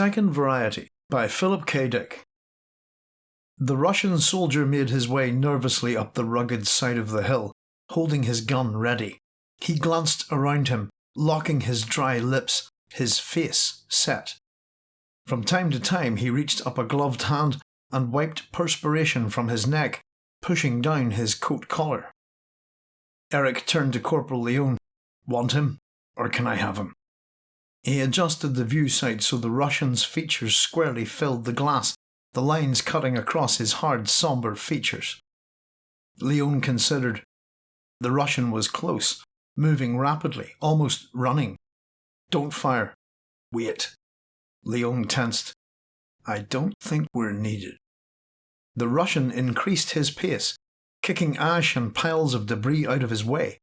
Second Variety by Philip K. Dick. The Russian soldier made his way nervously up the rugged side of the hill, holding his gun ready. He glanced around him, locking his dry lips, his face set. From time to time he reached up a gloved hand and wiped perspiration from his neck, pushing down his coat collar. Eric turned to Corporal Leone. Want him, or can I have him? He adjusted the view sight so the Russian's features squarely filled the glass, the lines cutting across his hard, sombre features. Leone considered. The Russian was close, moving rapidly, almost running. Don't fire. Wait. Leone tensed. I don't think we're needed. The Russian increased his pace, kicking ash and piles of debris out of his way.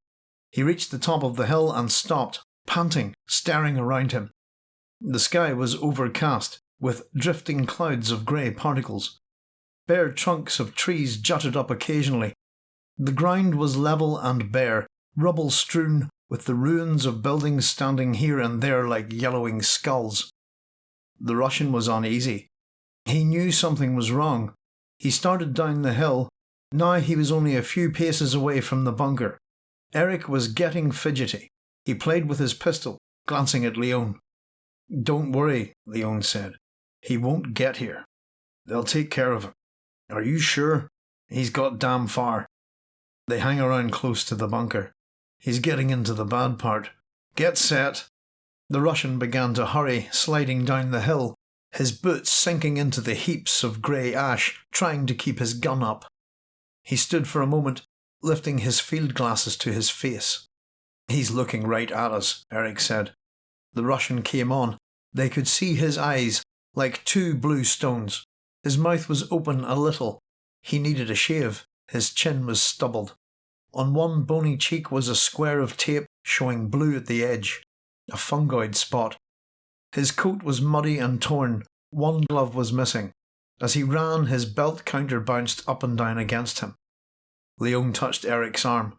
He reached the top of the hill and stopped, panting, staring around him. The sky was overcast, with drifting clouds of grey particles. Bare trunks of trees jutted up occasionally. The ground was level and bare, rubble strewn, with the ruins of buildings standing here and there like yellowing skulls. The Russian was uneasy. He knew something was wrong. He started down the hill. Now he was only a few paces away from the bunker. Eric was getting fidgety. He played with his pistol, glancing at Leone. Don't worry, Leone said. He won't get here. They'll take care of him. Are you sure? He's got damn far. They hang around close to the bunker. He's getting into the bad part. Get set. The Russian began to hurry, sliding down the hill, his boots sinking into the heaps of grey ash, trying to keep his gun up. He stood for a moment, lifting his field glasses to his face. He's looking right at us, Eric said. The Russian came on. They could see his eyes, like two blue stones. His mouth was open a little. He needed a shave. His chin was stubbled. On one bony cheek was a square of tape showing blue at the edge, a fungoid spot. His coat was muddy and torn. One glove was missing. As he ran, his belt counter bounced up and down against him. Leone touched Eric's arm.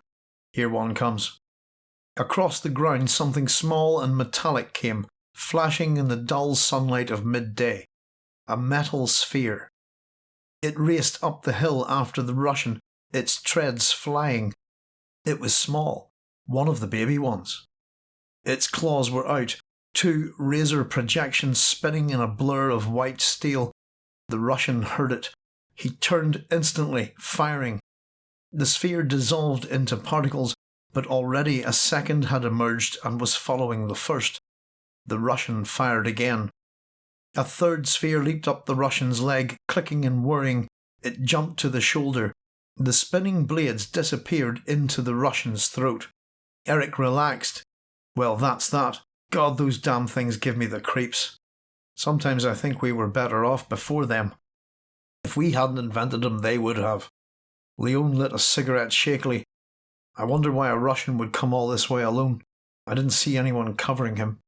Here one comes. Across the ground something small and metallic came, flashing in the dull sunlight of midday. A metal sphere. It raced up the hill after the Russian, its treads flying. It was small, one of the baby ones. Its claws were out, two razor projections spinning in a blur of white steel. The Russian heard it. He turned instantly, firing. The sphere dissolved into particles but already a second had emerged and was following the first. The Russian fired again. A third sphere leaped up the Russian's leg, clicking and whirring. It jumped to the shoulder. The spinning blades disappeared into the Russian's throat. Eric relaxed. Well, that's that. God, those damn things give me the creeps. Sometimes I think we were better off before them. If we hadn't invented them, they would have. Leone lit a cigarette shakily. I wonder why a Russian would come all this way alone. I didn't see anyone covering him.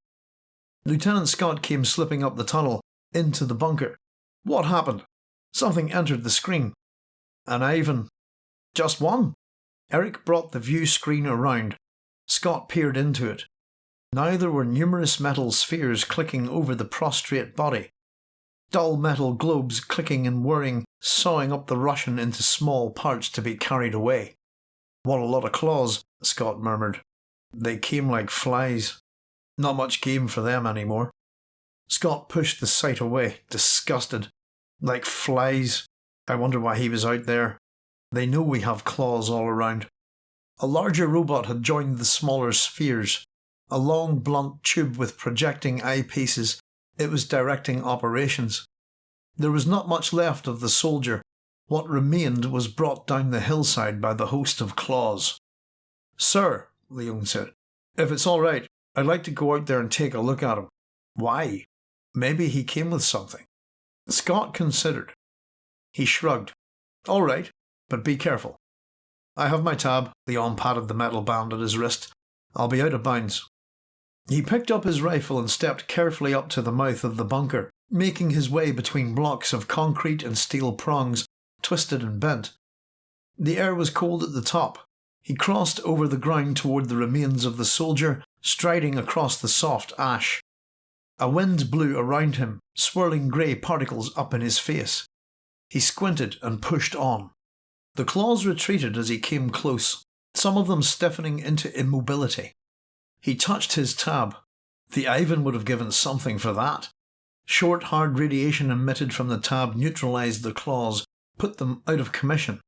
Lieutenant Scott came slipping up the tunnel, into the bunker. What happened? Something entered the screen. An Ivan. Just one? Eric brought the view screen around. Scott peered into it. Now there were numerous metal spheres clicking over the prostrate body. Dull metal globes clicking and whirring, sawing up the Russian into small parts to be carried away. What a lot of claws, Scott murmured. They came like flies. Not much game for them anymore. Scott pushed the sight away, disgusted. Like flies. I wonder why he was out there. They know we have claws all around. A larger robot had joined the smaller spheres. A long, blunt tube with projecting eyepieces. It was directing operations. There was not much left of the soldier, what remained was brought down the hillside by the host of claws. Sir, Leone said, if it's all right, I'd like to go out there and take a look at him. Why? Maybe he came with something. Scott considered. He shrugged. All right, but be careful. I have my tab. Leone patted the metal band at his wrist. I'll be out of bounds. He picked up his rifle and stepped carefully up to the mouth of the bunker, making his way between blocks of concrete and steel prongs twisted and bent. The air was cold at the top. He crossed over the ground toward the remains of the soldier, striding across the soft ash. A wind blew around him, swirling grey particles up in his face. He squinted and pushed on. The claws retreated as he came close, some of them stiffening into immobility. He touched his tab. The Ivan would have given something for that. Short, hard radiation emitted from the tab neutralised the claws, put them out of commission.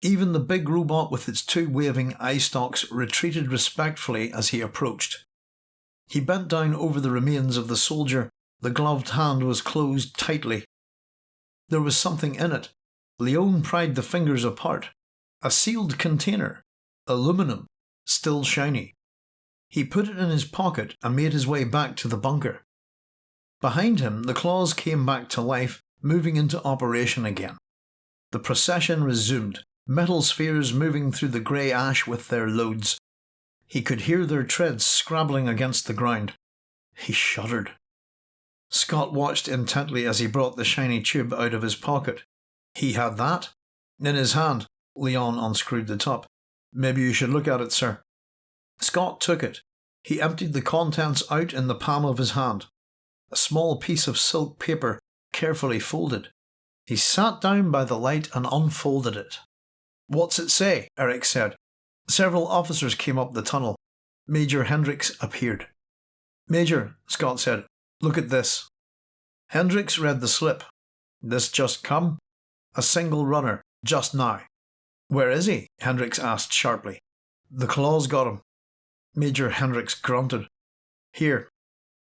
Even the big robot with its two waving eye stalks retreated respectfully as he approached. He bent down over the remains of the soldier. The gloved hand was closed tightly. There was something in it. Leone pried the fingers apart. A sealed container. Aluminum. Still shiny. He put it in his pocket and made his way back to the bunker. Behind him, the claws came back to life, moving into operation again. The procession resumed, metal spheres moving through the grey ash with their loads. He could hear their treads scrabbling against the ground. He shuddered. Scott watched intently as he brought the shiny tube out of his pocket. He had that? In his hand. Leone unscrewed the top. Maybe you should look at it, sir. Scott took it. He emptied the contents out in the palm of his hand. A small piece of silk paper, carefully folded. He sat down by the light and unfolded it. What's it say? Eric said. Several officers came up the tunnel. Major Hendricks appeared. Major, Scott said, look at this. Hendricks read the slip. This just come? A single runner, just now. Where is he? Hendricks asked sharply. The claws got him. Major Hendricks grunted. Here.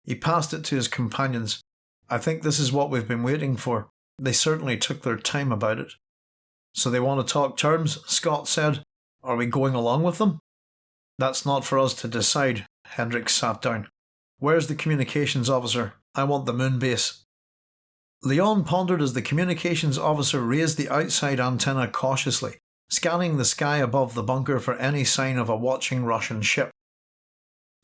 He passed it to his companions. I think this is what we've been waiting for. They certainly took their time about it. So they want to talk terms, Scott said. Are we going along with them? That's not for us to decide, Hendricks sat down. Where's the communications officer? I want the moon base. Leone pondered as the communications officer raised the outside antenna cautiously, scanning the sky above the bunker for any sign of a watching Russian ship.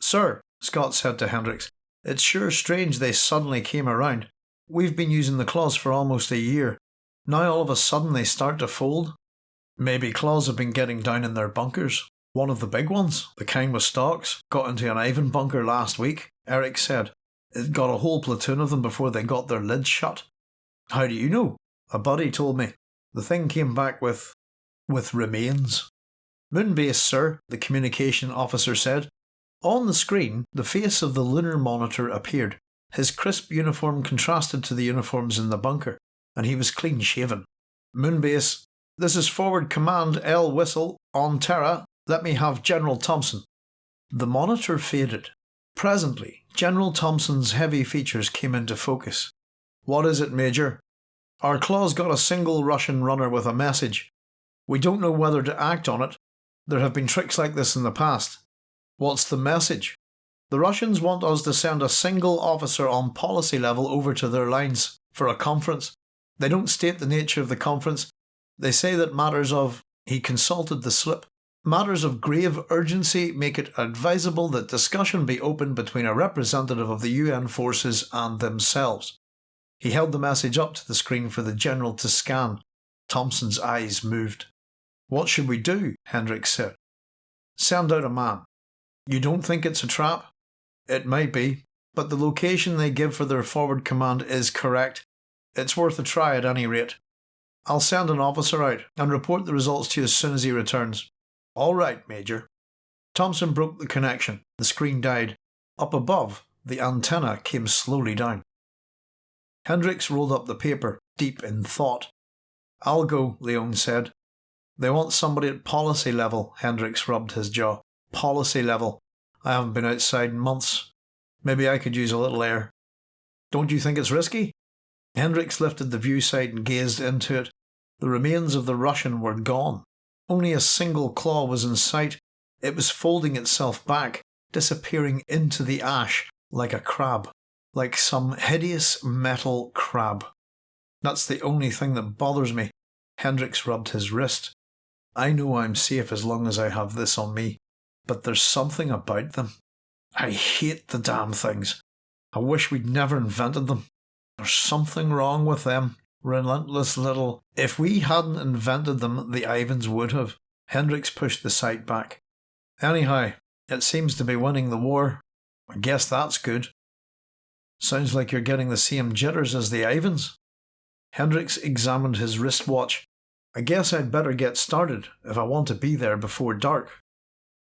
Sir, Scott said to Hendricks, it's sure strange they suddenly came around. We've been using the claws for almost a year. Now all of a sudden they start to fold? Maybe claws have been getting down in their bunkers. One of the big ones, the kind with stalks, got into an Ivan bunker last week, Eric said. It got a whole platoon of them before they got their lids shut. How do you know? A buddy told me. The thing came back with. with remains. Moonbase, sir, the communication officer said. On the screen, the face of the lunar monitor appeared. His crisp uniform contrasted to the uniforms in the bunker, and he was clean shaven. Moonbase, this is Forward Command L Whistle on Terra. Let me have General Thompson. The monitor faded. Presently, General Thompson's heavy features came into focus. What is it, Major? Our claws got a single Russian runner with a message. We don't know whether to act on it. There have been tricks like this in the past. What's the message? The Russians want us to send a single officer on policy level over to their lines for a conference. They don't state the nature of the conference. They say that matters of. He consulted the slip. Matters of grave urgency make it advisable that discussion be opened between a representative of the UN forces and themselves. He held the message up to the screen for the general to scan. Thompson's eyes moved. What should we do? Hendricks said. Send out a man. You don't think it's a trap? It might be, but the location they give for their forward command is correct. It's worth a try at any rate. I'll send an officer out and report the results to you as soon as he returns. All right, Major. Thompson broke the connection. The screen died. Up above, the antenna came slowly down. Hendricks rolled up the paper, deep in thought. I'll go, Leone said. They want somebody at policy level, Hendricks rubbed his jaw. Policy level. I haven't been outside in months. Maybe I could use a little air. Don't you think it's risky? Hendricks lifted the view sight and gazed into it. The remains of the Russian were gone. Only a single claw was in sight. It was folding itself back, disappearing into the ash like a crab, like some hideous metal crab. That's the only thing that bothers me. Hendricks rubbed his wrist. I know I'm safe as long as I have this on me but there's something about them. I hate the damn things. I wish we'd never invented them. There's something wrong with them. Relentless little. If we hadn't invented them, the Ivans would have. Hendricks pushed the sight back. Anyhow, it seems to be winning the war. I guess that's good. Sounds like you're getting the same jitters as the Ivans. Hendricks examined his wristwatch. I guess I'd better get started if I want to be there before dark.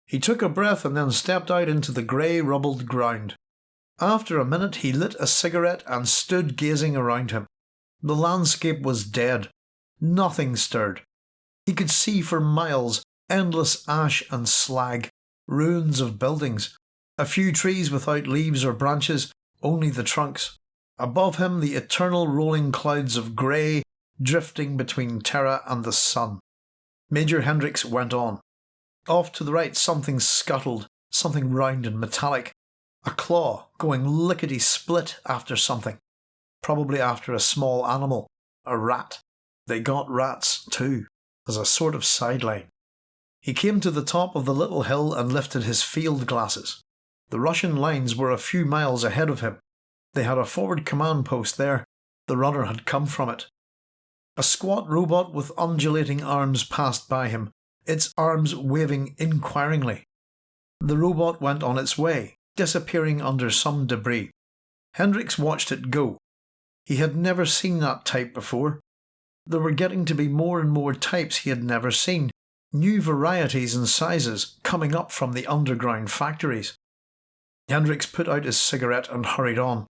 He took a breath and then stepped out into the grey rubbled ground. After a minute he lit a cigarette and stood gazing around him. The landscape was dead. Nothing stirred. He could see for miles endless ash and slag, ruins of buildings, a few trees without leaves or branches, only the trunks. Above him the eternal rolling clouds of grey drifting between Terra and the sun. Major Hendricks went on. Off to the right something scuttled, something round and metallic. A claw going lickety split after something. Probably after a small animal, a rat. They got rats too, as a sort of sideline. He came to the top of the little hill and lifted his field glasses. The Russian lines were a few miles ahead of him. They had a forward command post there. The runner had come from it. A squat robot with undulating arms passed by him, its arms waving inquiringly. The robot went on its way, disappearing under some debris. Hendricks watched it go. He had never seen that type before. There were getting to be more and more types he had never seen, new varieties and sizes coming up from the underground factories. Hendricks put out his cigarette and hurried on.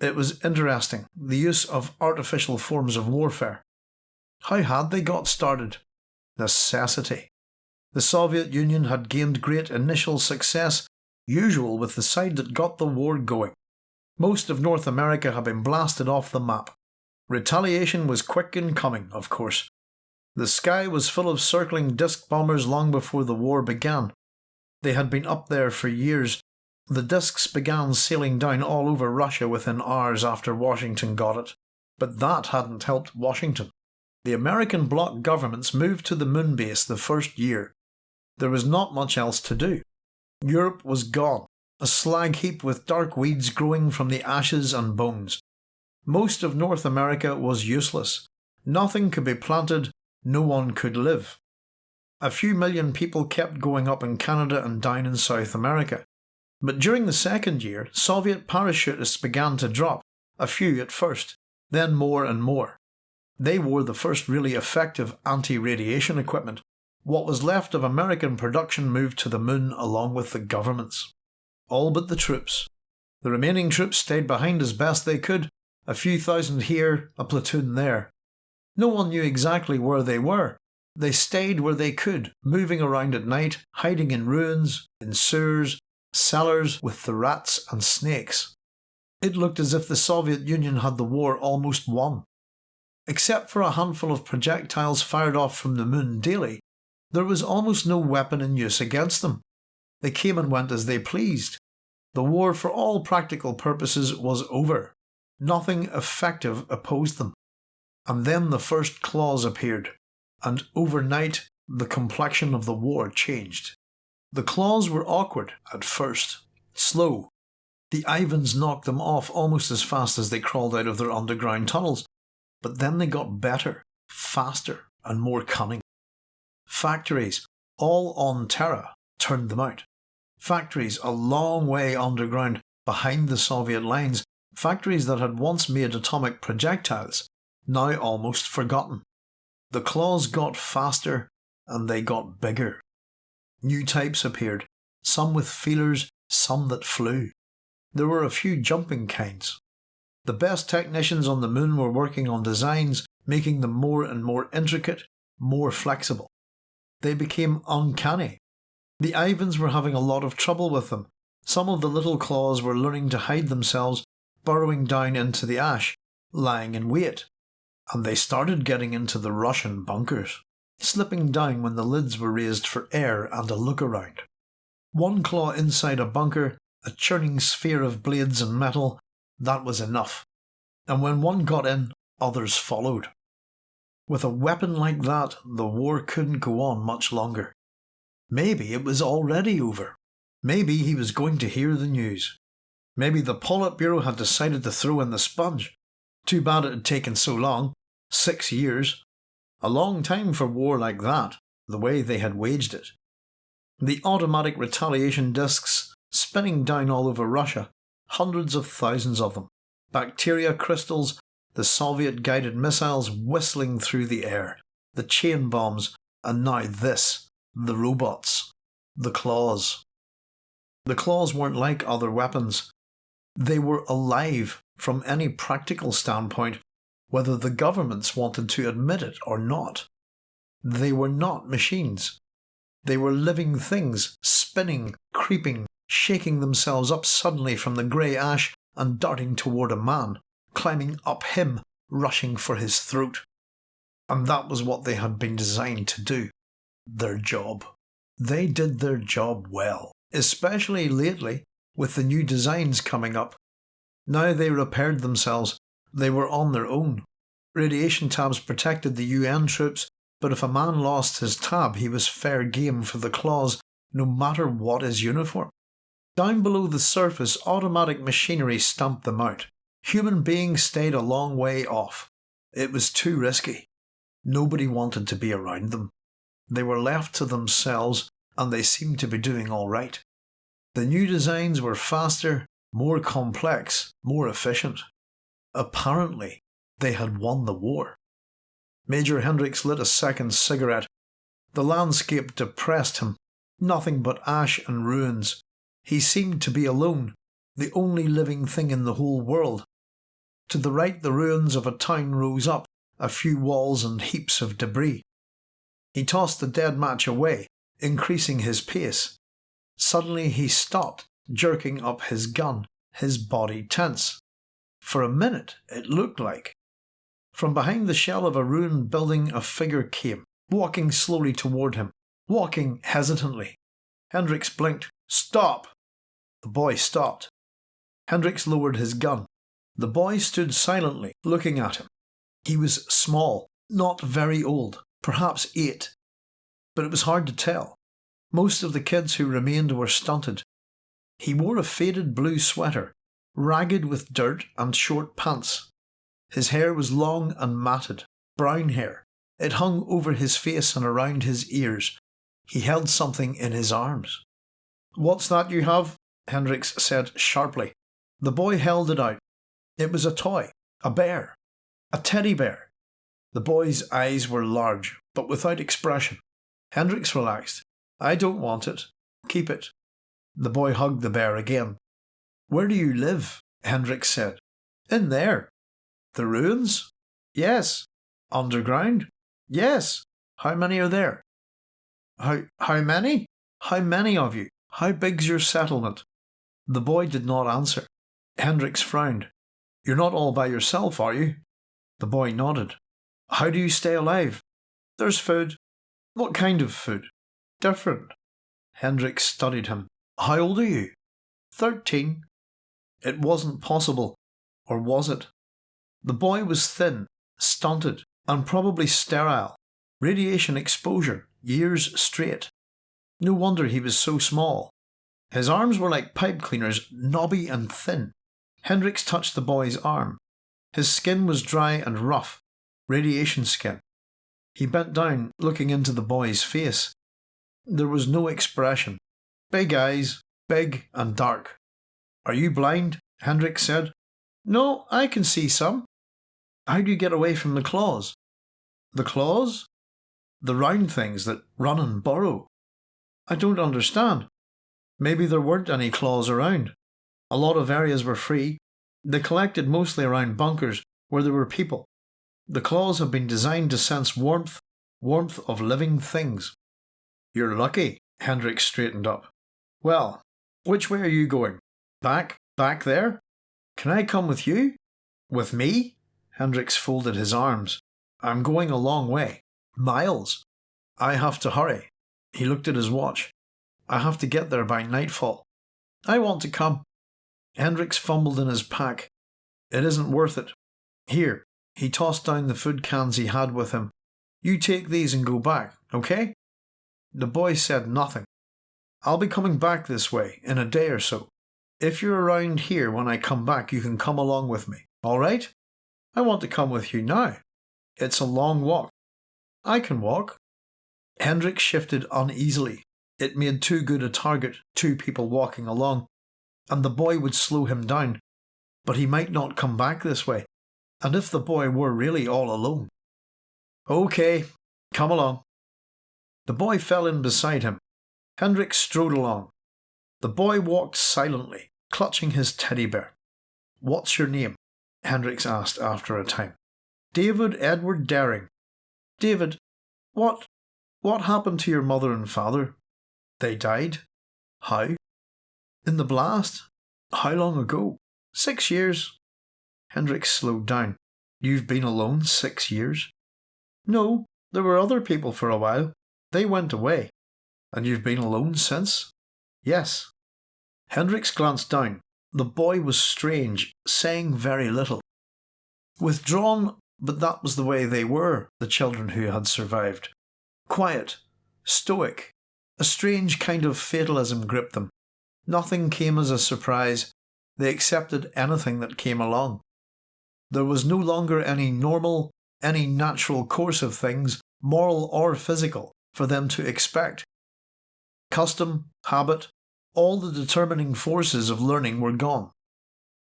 It was interesting, the use of artificial forms of warfare. How had they got started? Necessity. The Soviet Union had gained great initial success, usual with the side that got the war going. Most of North America had been blasted off the map. Retaliation was quick in coming, of course. The sky was full of circling disc bombers long before the war began. They had been up there for years. The discs began sailing down all over Russia within hours after Washington got it. But that hadn't helped Washington. The American bloc governments moved to the moon base the first year. There was not much else to do. Europe was gone, a slag heap with dark weeds growing from the ashes and bones. Most of North America was useless. Nothing could be planted, no one could live. A few million people kept going up in Canada and down in South America. But during the second year, Soviet parachutists began to drop, a few at first, then more and more. They wore the first really effective anti radiation equipment. What was left of American production moved to the moon along with the governments. All but the troops. The remaining troops stayed behind as best they could, a few thousand here, a platoon there. No one knew exactly where they were. They stayed where they could, moving around at night, hiding in ruins, in sewers, cellars with the rats and snakes. It looked as if the Soviet Union had the war almost won. Except for a handful of projectiles fired off from the moon daily, there was almost no weapon in use against them. They came and went as they pleased. The war, for all practical purposes, was over. Nothing effective opposed them. And then the first claws appeared, and overnight the complexion of the war changed. The claws were awkward at first, slow. The Ivans knocked them off almost as fast as they crawled out of their underground tunnels, but then they got better, faster, and more cunning. Factories, all on Terra, turned them out. Factories a long way underground behind the Soviet lines, factories that had once made atomic projectiles, now almost forgotten. The claws got faster and they got bigger. New types appeared, some with feelers, some that flew. There were a few jumping kinds. The best technicians on the moon were working on designs making them more and more intricate, more flexible. They became uncanny. The Ivans were having a lot of trouble with them. Some of the little claws were learning to hide themselves, burrowing down into the ash, lying in wait and they started getting into the Russian bunkers, slipping down when the lids were raised for air and a look around. One claw inside a bunker, a churning sphere of blades and metal, that was enough. And when one got in, others followed. With a weapon like that, the war couldn't go on much longer. Maybe it was already over. Maybe he was going to hear the news. Maybe the Politburo had decided to throw in the sponge too bad it had taken so long. Six years. A long time for war like that, the way they had waged it. The automatic retaliation discs spinning down all over Russia, hundreds of thousands of them, bacteria crystals, the Soviet guided missiles whistling through the air, the chain bombs, and now this the robots, the claws. The claws weren't like other weapons. They were alive from any practical standpoint, whether the governments wanted to admit it or not. They were not machines. They were living things, spinning, creeping, shaking themselves up suddenly from the grey ash and darting toward a man, climbing up him, rushing for his throat. And that was what they had been designed to do. Their job. They did their job well, especially lately with the new designs coming up. Now they repaired themselves, they were on their own. Radiation tabs protected the UN troops, but if a man lost his tab, he was fair game for the claws, no matter what his uniform. Down below the surface, automatic machinery stamped them out. Human beings stayed a long way off. It was too risky. Nobody wanted to be around them. They were left to themselves, and they seemed to be doing all right. The new designs were faster, more complex, more efficient. Apparently, they had won the war. Major Hendricks lit a second cigarette. The landscape depressed him. Nothing but ash and ruins. He seemed to be alone, the only living thing in the whole world. To the right, the ruins of a town rose up, a few walls and heaps of debris. He tossed the dead match away, increasing his pace. Suddenly he stopped, jerking up his gun, his body tense. For a minute, it looked like. From behind the shell of a ruined building, a figure came, walking slowly toward him, walking hesitantly. Hendricks blinked. Stop! The boy stopped. Hendricks lowered his gun. The boy stood silently, looking at him. He was small, not very old, perhaps eight. But it was hard to tell. Most of the kids who remained were stunted. He wore a faded blue sweater, ragged with dirt and short pants. His hair was long and matted, brown hair. It hung over his face and around his ears. He held something in his arms. What's that you have? Hendricks said sharply. The boy held it out. It was a toy, a bear, a teddy bear. The boy's eyes were large, but without expression. Hendricks relaxed. I don't want it. Keep it. The boy hugged the bear again. Where do you live? Hendricks said. In there. The ruins? Yes. Underground? Yes. How many are there? How, how many? How many of you? How big's your settlement? The boy did not answer. Hendricks frowned. You're not all by yourself, are you? The boy nodded. How do you stay alive? There's food. What kind of food? Different. Hendricks studied him. How old are you? Thirteen. It wasn't possible. Or was it? The boy was thin, stunted, and probably sterile. Radiation exposure, years straight. No wonder he was so small. His arms were like pipe cleaners, knobby and thin. Hendricks touched the boy's arm. His skin was dry and rough, radiation skin. He bent down, looking into the boy's face. There was no expression. Big eyes, big and dark. Are you blind? Hendricks said. No, I can see some. How do you get away from the claws? The claws? The round things that run and burrow. I don't understand. Maybe there weren't any claws around. A lot of areas were free. They collected mostly around bunkers where there were people. The claws have been designed to sense warmth, warmth of living things. You're lucky, Hendricks straightened up. Well, which way are you going? Back, back there? Can I come with you? With me? Hendricks folded his arms. I'm going a long way. Miles. I have to hurry. He looked at his watch. I have to get there by nightfall. I want to come. Hendricks fumbled in his pack. It isn't worth it. Here, he tossed down the food cans he had with him. You take these and go back, okay? The boy said nothing. I'll be coming back this way in a day or so. If you're around here when I come back, you can come along with me, all right? I want to come with you now. It's a long walk. I can walk. Hendricks shifted uneasily, it made too good a target, two people walking along, and the boy would slow him down. but he might not come back this way, and if the boy were really all alone. OK, come along. The boy fell in beside him. Hendricks strode along. The boy walked silently, clutching his teddy bear. What's your name? Hendricks asked after a time. David Edward Derring. David, what what happened to your mother and father? They died. How? In the blast? How long ago? Six years. Hendricks slowed down. You've been alone six years? No, there were other people for a while. They went away. And you've been alone since? Yes. Hendricks glanced down. The boy was strange, saying very little. Withdrawn, but that was the way they were, the children who had survived. Quiet, stoic, a strange kind of fatalism gripped them. Nothing came as a surprise. They accepted anything that came along. There was no longer any normal, any natural course of things, moral or physical, for them to expect. Custom, habit, all the determining forces of learning were gone.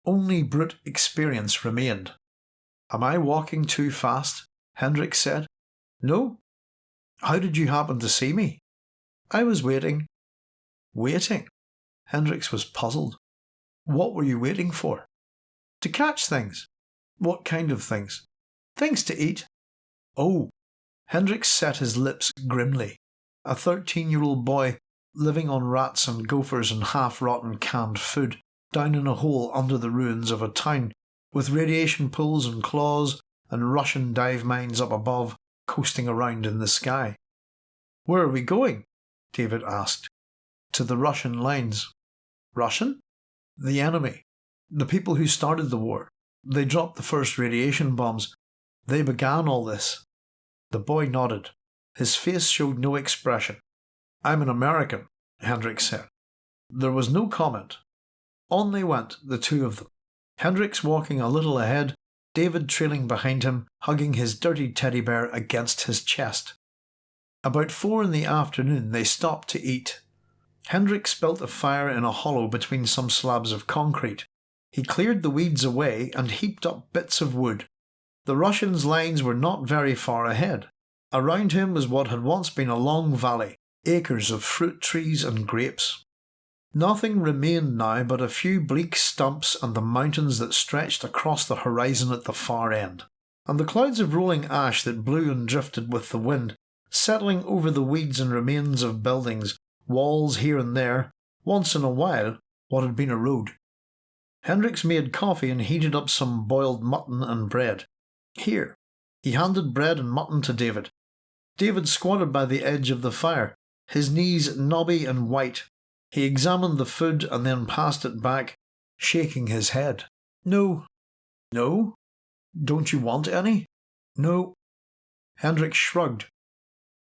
Only brute experience remained. Am I walking too fast? Hendricks said. No. How did you happen to see me? I was waiting. Waiting? Hendricks was puzzled. What were you waiting for? To catch things. What kind of things? Things to eat. Oh. Hendricks set his lips grimly. A thirteen year old boy living on rats and gophers and half rotten canned food, down in a hole under the ruins of a town, with radiation pools and claws and Russian dive mines up above, coasting around in the sky. Where are we going? David asked. To the Russian lines. Russian? The enemy. The people who started the war. They dropped the first radiation bombs. They began all this. The boy nodded. His face showed no expression. I'm an American, Hendricks said. There was no comment. On they went, the two of them. Hendricks walking a little ahead, David trailing behind him, hugging his dirty teddy bear against his chest. About four in the afternoon they stopped to eat. Hendricks built a fire in a hollow between some slabs of concrete. He cleared the weeds away and heaped up bits of wood. The Russians' lines were not very far ahead. Around him was what had once been a long valley, acres of fruit trees and grapes. Nothing remained now but a few bleak stumps and the mountains that stretched across the horizon at the far end, and the clouds of rolling ash that blew and drifted with the wind, settling over the weeds and remains of buildings, walls here and there, once in a while what had been a road. Hendricks made coffee and heated up some boiled mutton and bread. Here. He handed bread and mutton to David. David squatted by the edge of the fire, his knees knobby and white. He examined the food and then passed it back, shaking his head. No. No? Don't you want any? No. Hendricks shrugged.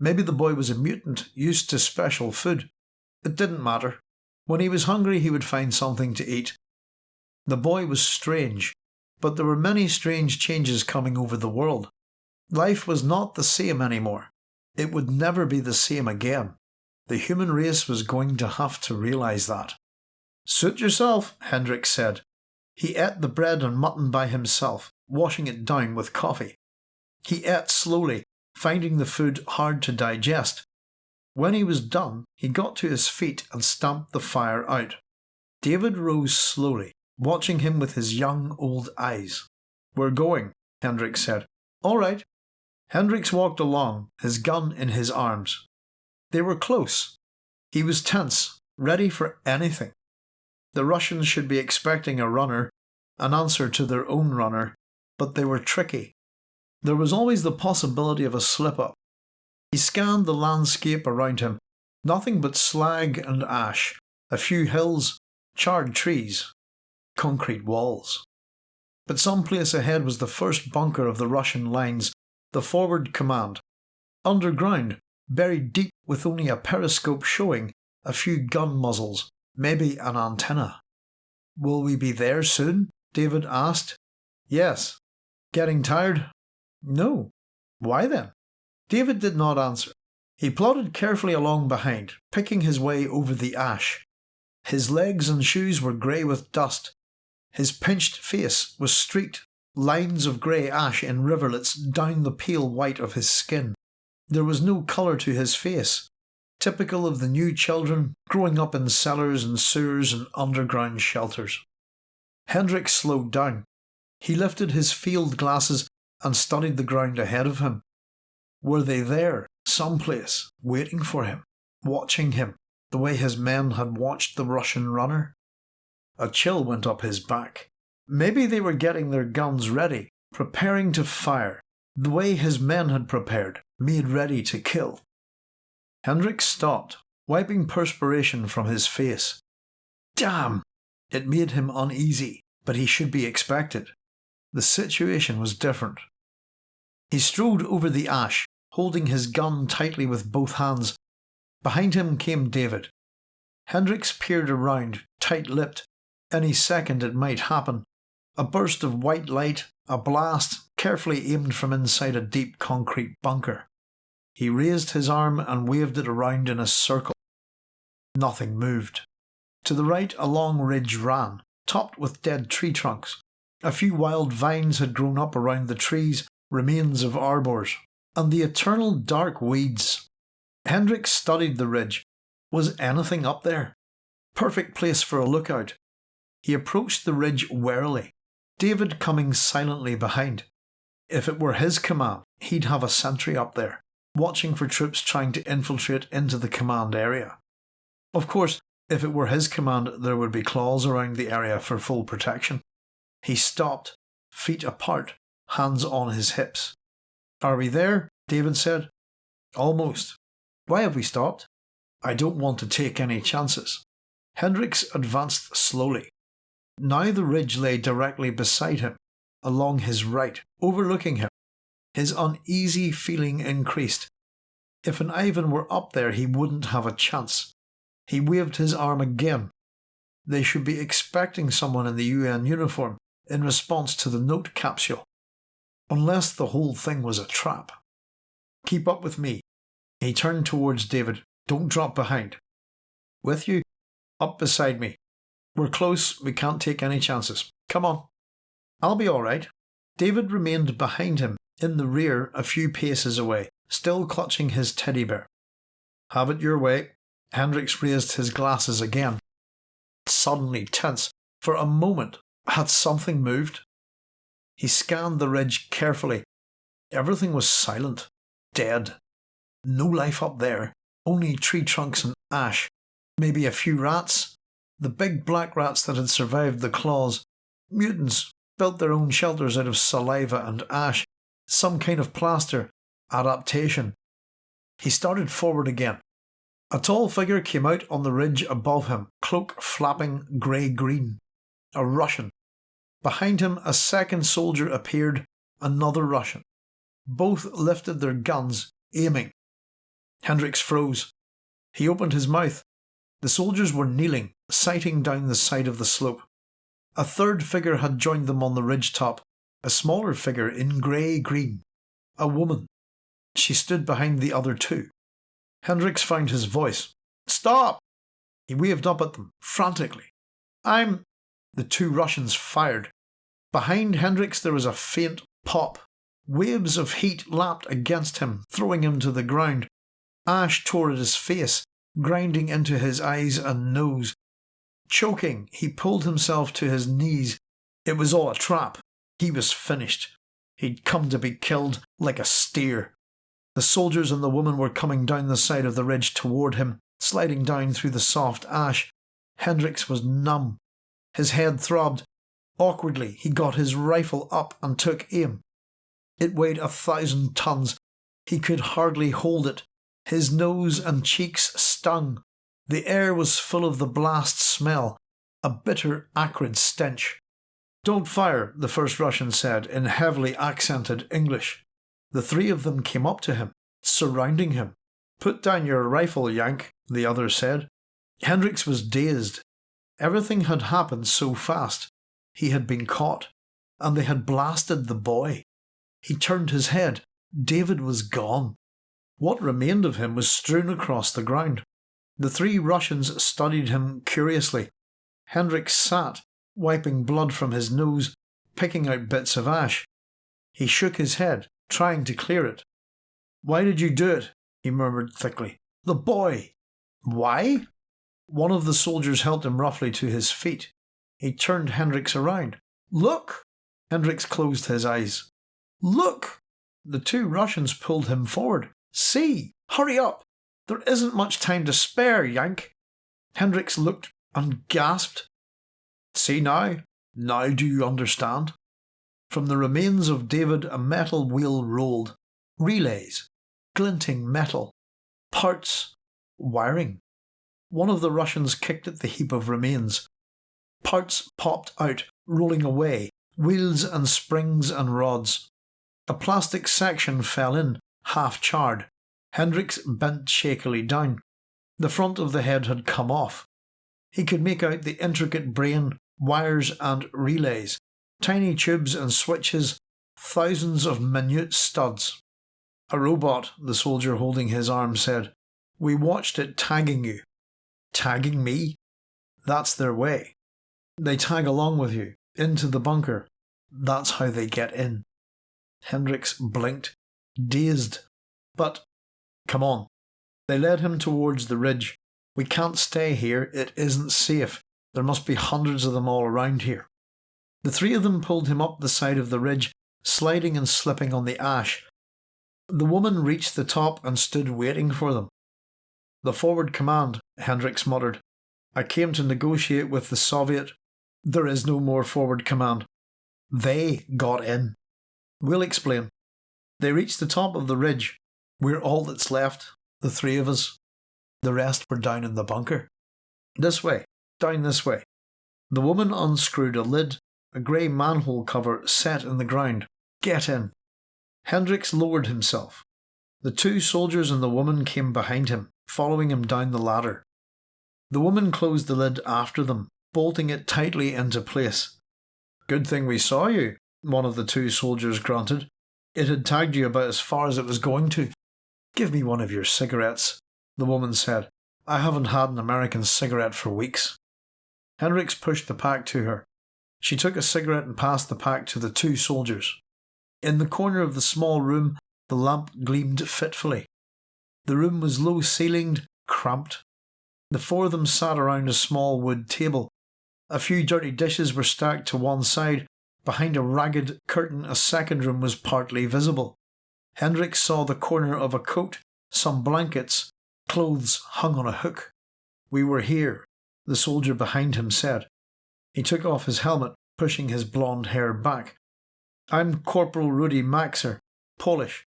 Maybe the boy was a mutant, used to special food. It didn't matter. When he was hungry, he would find something to eat. The boy was strange, but there were many strange changes coming over the world. Life was not the same anymore. It would never be the same again. The human race was going to have to realise that. Suit yourself, Hendricks said. He ate the bread and mutton by himself, washing it down with coffee. He ate slowly, finding the food hard to digest. When he was done, he got to his feet and stamped the fire out. David rose slowly, watching him with his young old eyes. We're going, Hendricks said. All right. Hendricks walked along, his gun in his arms. They were close. He was tense, ready for anything. The Russians should be expecting a runner, an answer to their own runner, but they were tricky. There was always the possibility of a slip up. He scanned the landscape around him. Nothing but slag and ash, a few hills, charred trees, concrete walls. But some place ahead was the first bunker of the Russian lines, the forward command. Underground, buried deep with only a periscope showing, a few gun muzzles, maybe an antenna. Will we be there soon? David asked. Yes. Getting tired? No. Why then? David did not answer. He plodded carefully along behind, picking his way over the ash. His legs and shoes were grey with dust. His pinched face was streaked lines of grey ash in rivulets down the pale white of his skin. There was no colour to his face, typical of the new children growing up in cellars and sewers and underground shelters. Hendricks slowed down. He lifted his field glasses and studied the ground ahead of him. Were they there, someplace, waiting for him, watching him, the way his men had watched the Russian runner? A chill went up his back. Maybe they were getting their guns ready, preparing to fire, the way his men had prepared, made ready to kill. Hendricks stopped, wiping perspiration from his face. Damn! It made him uneasy, but he should be expected. The situation was different. He strode over the ash, holding his gun tightly with both hands. Behind him came David. Hendricks peered around, tight lipped. Any second it might happen. A burst of white light, a blast, carefully aimed from inside a deep concrete bunker. He raised his arm and waved it around in a circle. Nothing moved. To the right, a long ridge ran, topped with dead tree trunks. A few wild vines had grown up around the trees, remains of arbours, and the eternal dark weeds. Hendricks studied the ridge. Was anything up there? Perfect place for a lookout. He approached the ridge warily, David coming silently behind. If it were his command, he'd have a sentry up there, watching for troops trying to infiltrate into the command area. Of course, if it were his command, there would be claws around the area for full protection. He stopped, feet apart, hands on his hips. Are we there? David said. Almost. Why have we stopped? I don't want to take any chances. Hendricks advanced slowly. Now the ridge lay directly beside him, along his right, overlooking him. His uneasy feeling increased. If an Ivan were up there, he wouldn't have a chance. He waved his arm again. They should be expecting someone in the UN uniform in response to the note capsule. Unless the whole thing was a trap. Keep up with me. He turned towards David. Don't drop behind. With you? Up beside me. We're close. We can't take any chances. Come on. I'll be all right. David remained behind him, in the rear, a few paces away, still clutching his teddy bear. Have it your way. Hendricks raised his glasses again. Suddenly tense, for a moment, had something moved? He scanned the ridge carefully. Everything was silent, dead. No life up there, only tree trunks and ash. Maybe a few rats. The big black rats that had survived the claws. Mutants built their own shelters out of saliva and ash. Some kind of plaster. Adaptation. He started forward again. A tall figure came out on the ridge above him, cloak flapping grey green. A Russian. Behind him, a second soldier appeared, another Russian. Both lifted their guns, aiming. Hendricks froze. He opened his mouth. The soldiers were kneeling, sighting down the side of the slope. A third figure had joined them on the ridge top, a smaller figure in grey green. A woman. She stood behind the other two. Hendricks found his voice. Stop! He waved up at them, frantically. I'm. The two Russians fired. Behind Hendricks there was a faint pop. Waves of heat lapped against him, throwing him to the ground. Ash tore at his face, grinding into his eyes and nose. Choking, he pulled himself to his knees. It was all a trap. He was finished. He'd come to be killed like a steer. The soldiers and the woman were coming down the side of the ridge toward him, sliding down through the soft ash. Hendricks was numb. His head throbbed. Awkwardly, he got his rifle up and took aim. It weighed a thousand tons. He could hardly hold it. His nose and cheeks stung. The air was full of the blast smell, a bitter, acrid stench. Don't fire, the first Russian said in heavily accented English. The three of them came up to him, surrounding him. Put down your rifle, Yank, the other said. Hendricks was dazed. Everything had happened so fast. He had been caught, and they had blasted the boy. He turned his head. David was gone. What remained of him was strewn across the ground. The three Russians studied him curiously. Hendricks sat, wiping blood from his nose, picking out bits of ash. He shook his head, trying to clear it. Why did you do it? he murmured thickly. The boy! Why? One of the soldiers helped him roughly to his feet. He turned Hendricks around. Look! Hendricks closed his eyes. Look! The two Russians pulled him forward. See! Hurry up! There isn't much time to spare, Yank. Hendricks looked and gasped. See now? Now do you understand? From the remains of David a metal wheel rolled. Relays. Glinting metal. Parts. Wiring. One of the Russians kicked at the heap of remains. Parts popped out, rolling away, wheels and springs and rods. A plastic section fell in, half charred. Hendricks bent shakily down. The front of the head had come off. He could make out the intricate brain, wires and relays, tiny tubes and switches, thousands of minute studs. A robot, the soldier holding his arm said. We watched it tagging you. Tagging me? That's their way. They tag along with you, into the bunker. That's how they get in. Hendricks blinked, dazed. But, come on. They led him towards the ridge. We can't stay here, it isn't safe. There must be hundreds of them all around here. The three of them pulled him up the side of the ridge, sliding and slipping on the ash. The woman reached the top and stood waiting for them. The forward command, Hendricks muttered. I came to negotiate with the Soviet. There is no more forward command. They got in. We'll explain. They reached the top of the ridge. We're all that's left, the three of us. The rest were down in the bunker. This way, down this way. The woman unscrewed a lid, a grey manhole cover set in the ground. Get in. Hendricks lowered himself. The two soldiers and the woman came behind him, following him down the ladder. The woman closed the lid after them, bolting it tightly into place. Good thing we saw you, one of the two soldiers grunted. It had tagged you about as far as it was going to. Give me one of your cigarettes, the woman said. I haven't had an American cigarette for weeks. Hendricks pushed the pack to her. She took a cigarette and passed the pack to the two soldiers. In the corner of the small room, the lamp gleamed fitfully. The room was low ceilinged, cramped. The four of them sat around a small wood table. A few dirty dishes were stacked to one side. Behind a ragged curtain, a second room was partly visible. Hendricks saw the corner of a coat, some blankets, clothes hung on a hook. We were here, the soldier behind him said. He took off his helmet, pushing his blond hair back. I'm Corporal Rudy Maxer, Polish.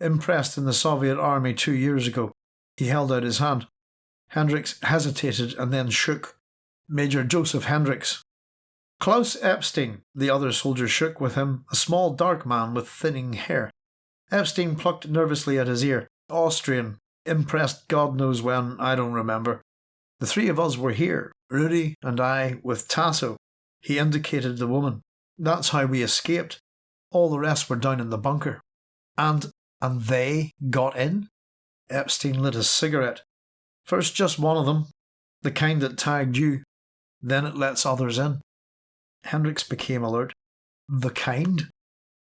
Impressed in the Soviet army two years ago. He held out his hand. Hendricks hesitated and then shook. Major Joseph Hendricks. Klaus Epstein, the other soldier shook with him, a small dark man with thinning hair. Epstein plucked nervously at his ear. Austrian. Impressed God knows when, I don't remember. The three of us were here, Rudy and I, with Tasso. He indicated the woman. That's how we escaped. All the rest were down in the bunker. And and they got in? Epstein lit a cigarette. First just one of them, the kind that tagged you. Then it lets others in. Hendricks became alert. The kind?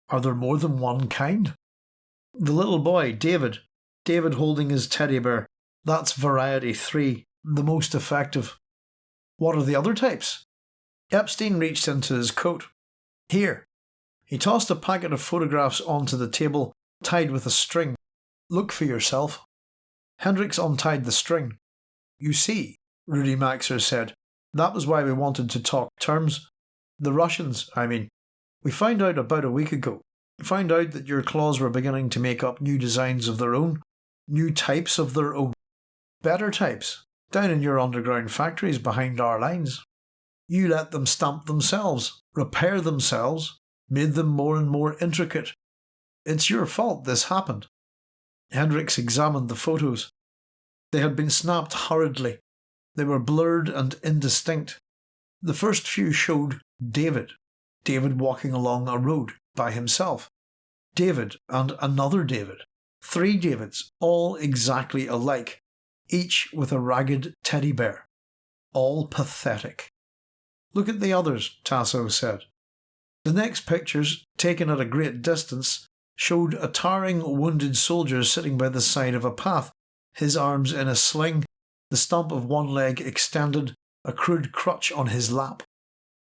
Are there more than one kind? The little boy, David. David holding his teddy bear. That's variety three, the most effective. What are the other types? Epstein reached into his coat. Here. He tossed a packet of photographs onto the table, tied with a string. Look for yourself. Hendricks untied the string. You see, Rudy Maxer said, that was why we wanted to talk terms. The Russians, I mean. We found out about a week ago found out that your claws were beginning to make up new designs of their own, new types of their own, better types, down in your underground factories behind our lines. You let them stamp themselves, repair themselves, made them more and more intricate. It's your fault this happened. Hendricks examined the photos. They had been snapped hurriedly. They were blurred and indistinct. The first few showed David, David walking along a road, by himself. David and another David. Three Davids, all exactly alike, each with a ragged teddy bear. All pathetic. Look at the others, Tasso said. The next pictures, taken at a great distance, showed a towering wounded soldier sitting by the side of a path, his arms in a sling, the stump of one leg extended, a crude crutch on his lap.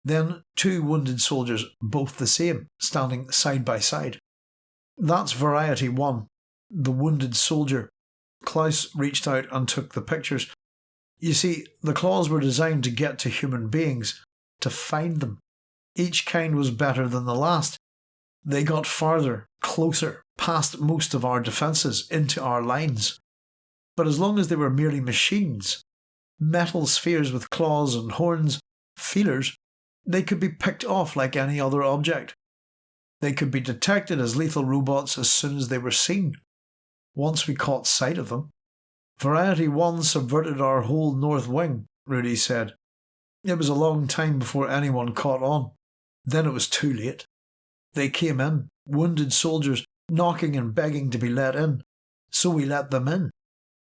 Then two wounded soldiers, both the same, standing side by side. That's variety one, the wounded soldier. Klaus reached out and took the pictures. You see, the claws were designed to get to human beings, to find them. Each kind was better than the last. They got farther, closer, past most of our defences, into our lines. But as long as they were merely machines, metal spheres with claws and horns, feelers, they could be picked off like any other object. They could be detected as lethal robots as soon as they were seen, once we caught sight of them. Variety 1 subverted our whole north wing, Rudy said. It was a long time before anyone caught on. Then it was too late. They came in, wounded soldiers, knocking and begging to be let in. So we let them in.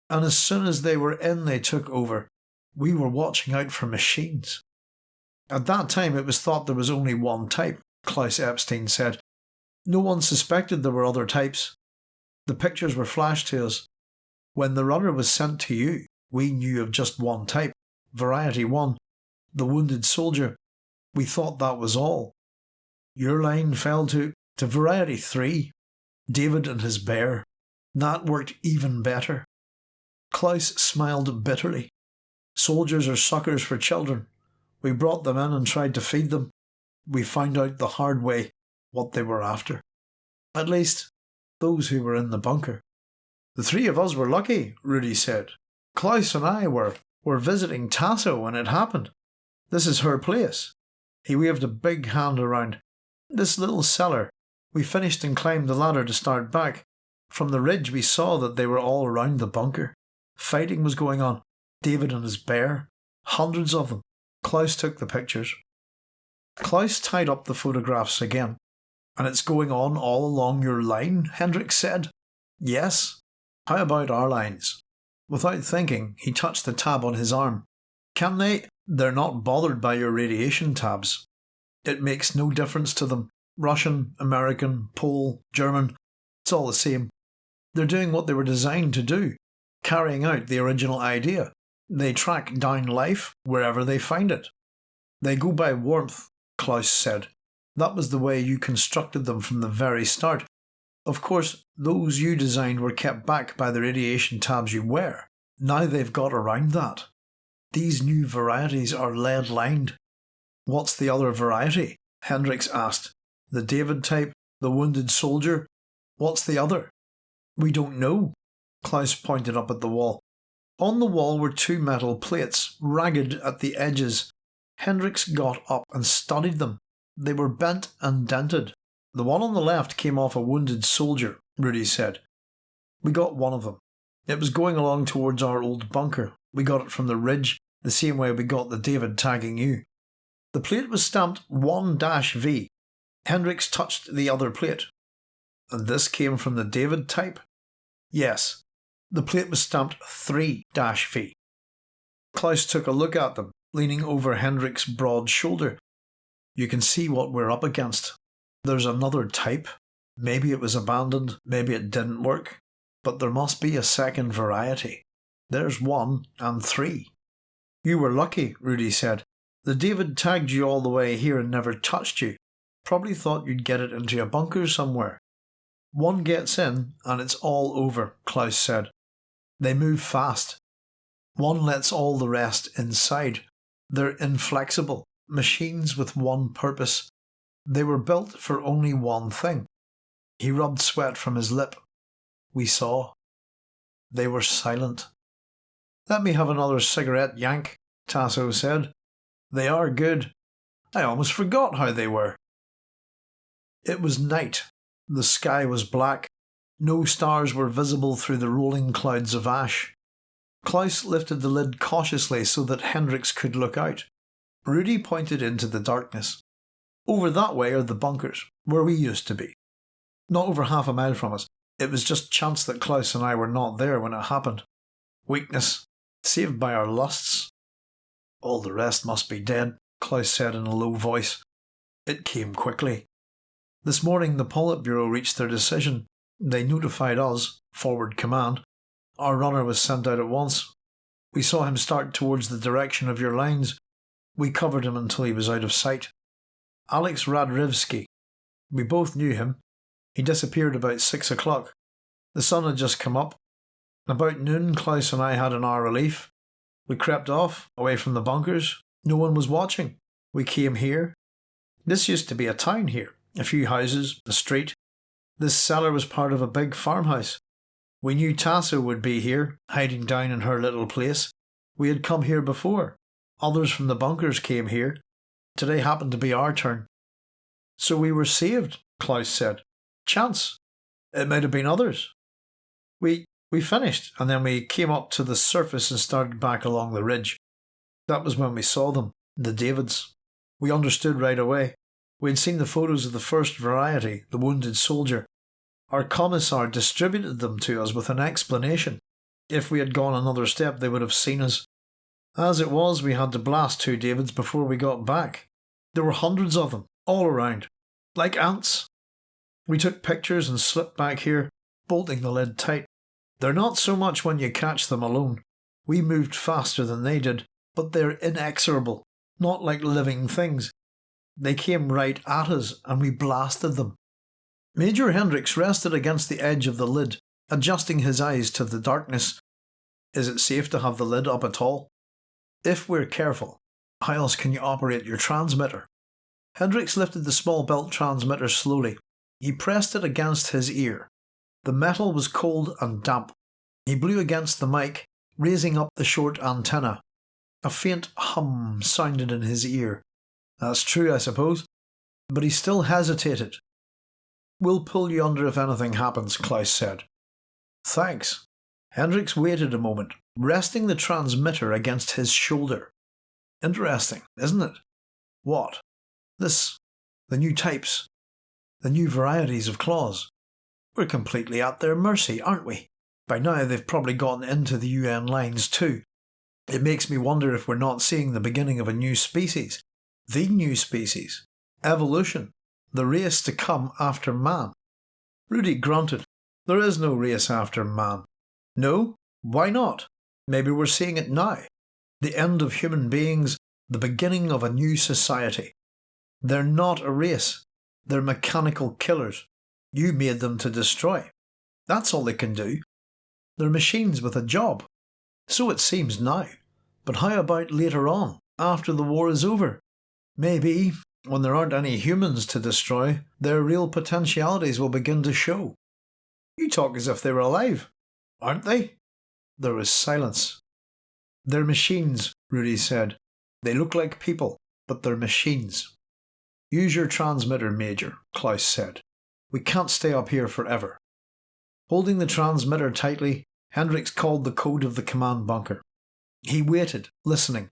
And as soon as they were in, they took over. We were watching out for machines. At that time, it was thought there was only one type, Klaus Epstein said. No one suspected there were other types. The pictures were flashed to us. When the runner was sent to you, we knew of just one type, Variety 1, the wounded soldier. We thought that was all. Your line fell to, to Variety 3, David and his bear. That worked even better. Klaus smiled bitterly. Soldiers are suckers for children. We brought them in and tried to feed them. We found out the hard way what they were after. At least, those who were in the bunker. The three of us were lucky, Rudy said. Klaus and I were, were visiting Tasso when it happened. This is her place. He waved a big hand around. This little cellar. We finished and climbed the ladder to start back. From the ridge we saw that they were all around the bunker. Fighting was going on. David and his bear. Hundreds of them. Klaus took the pictures. Klaus tied up the photographs again. And it's going on all along your line, Hendricks said. Yes. How about our lines? Without thinking, he touched the tab on his arm. Can they? They're not bothered by your radiation tabs. It makes no difference to them. Russian, American, Pole, German, it's all the same. They're doing what they were designed to do, carrying out the original idea. They track down life wherever they find it. They go by warmth, Klaus said. That was the way you constructed them from the very start. Of course, those you designed were kept back by the radiation tabs you wear. Now they've got around that. These new varieties are lead lined. What's the other variety? Hendricks asked. The David type? The wounded soldier? What's the other? We don't know. Klaus pointed up at the wall. On the wall were two metal plates, ragged at the edges. Hendricks got up and studied them. They were bent and dented. The one on the left came off a wounded soldier, Rudy said. We got one of them. It was going along towards our old bunker. We got it from the ridge, the same way we got the David tagging you. The plate was stamped 1-V. Hendricks touched the other plate. And this came from the David type? Yes. The plate was stamped 3-V. Klaus took a look at them, leaning over Hendricks' broad shoulder. You can see what we're up against. There's another type. Maybe it was abandoned, maybe it didn't work. But there must be a second variety. There's one and three. You were lucky, Rudy said. The David tagged you all the way here and never touched you. Probably thought you'd get it into a bunker somewhere. One gets in and it's all over, Klaus said. They move fast. One lets all the rest inside. They're inflexible, machines with one purpose. They were built for only one thing. He rubbed sweat from his lip. We saw. They were silent. Let me have another cigarette, Yank, Tasso said. They are good. I almost forgot how they were. It was night. The sky was black. No stars were visible through the rolling clouds of ash. Klaus lifted the lid cautiously so that Hendricks could look out. Rudy pointed into the darkness. Over that way are the bunkers, where we used to be. Not over half a mile from us. It was just chance that Klaus and I were not there when it happened. Weakness, saved by our lusts. All the rest must be dead, Klaus said in a low voice. It came quickly. This morning the Politburo reached their decision. They notified us, forward command. Our runner was sent out at once. We saw him start towards the direction of your lines. We covered him until he was out of sight. Alex Radrivsky. We both knew him. He disappeared about six o'clock. The sun had just come up. About noon, Klaus and I had an hour relief. We crept off, away from the bunkers. No one was watching. We came here. This used to be a town here. A few houses, a street. This cellar was part of a big farmhouse. We knew Tasso would be here, hiding down in her little place. We had come here before. Others from the bunkers came here. Today happened to be our turn. So we were saved, Klaus said. Chance. It might have been others. We we finished, and then we came up to the surface and started back along the ridge. That was when we saw them, the Davids. We understood right away. We had seen the photos of the first variety, the wounded soldier. Our commissar distributed them to us with an explanation. If we had gone another step, they would have seen us. As it was, we had to blast two Davids before we got back. There were hundreds of them, all around, like ants. We took pictures and slipped back here, bolting the lid tight. They're not so much when you catch them alone. We moved faster than they did, but they're inexorable, not like living things. They came right at us and we blasted them. Major Hendricks rested against the edge of the lid, adjusting his eyes to the darkness. Is it safe to have the lid up at all? If we're careful, how else can you operate your transmitter? Hendricks lifted the small belt transmitter slowly. He pressed it against his ear. The metal was cold and damp. He blew against the mic, raising up the short antenna. A faint hum sounded in his ear. That's true, I suppose. But he still hesitated. We'll pull you under if anything happens, Klaus said. Thanks. Hendricks waited a moment, resting the transmitter against his shoulder. Interesting, isn't it? What? This. The new types. The new varieties of claws. We're completely at their mercy, aren't we? By now they've probably gotten into the UN lines too. It makes me wonder if we're not seeing the beginning of a new species. The new species. Evolution. The race to come after man. Rudy grunted. There is no race after man. No? Why not? Maybe we're seeing it now. The end of human beings, the beginning of a new society. They're not a race. They're mechanical killers. You made them to destroy. That's all they can do. They're machines with a job. So it seems now. But how about later on, after the war is over? Maybe, when there aren't any humans to destroy, their real potentialities will begin to show. You talk as if they were alive, aren't they? There was silence. They're machines, Rudy said. They look like people, but they're machines. Use your transmitter, Major, Klaus said. We can't stay up here forever. Holding the transmitter tightly, Hendricks called the code of the command bunker. He waited, listening.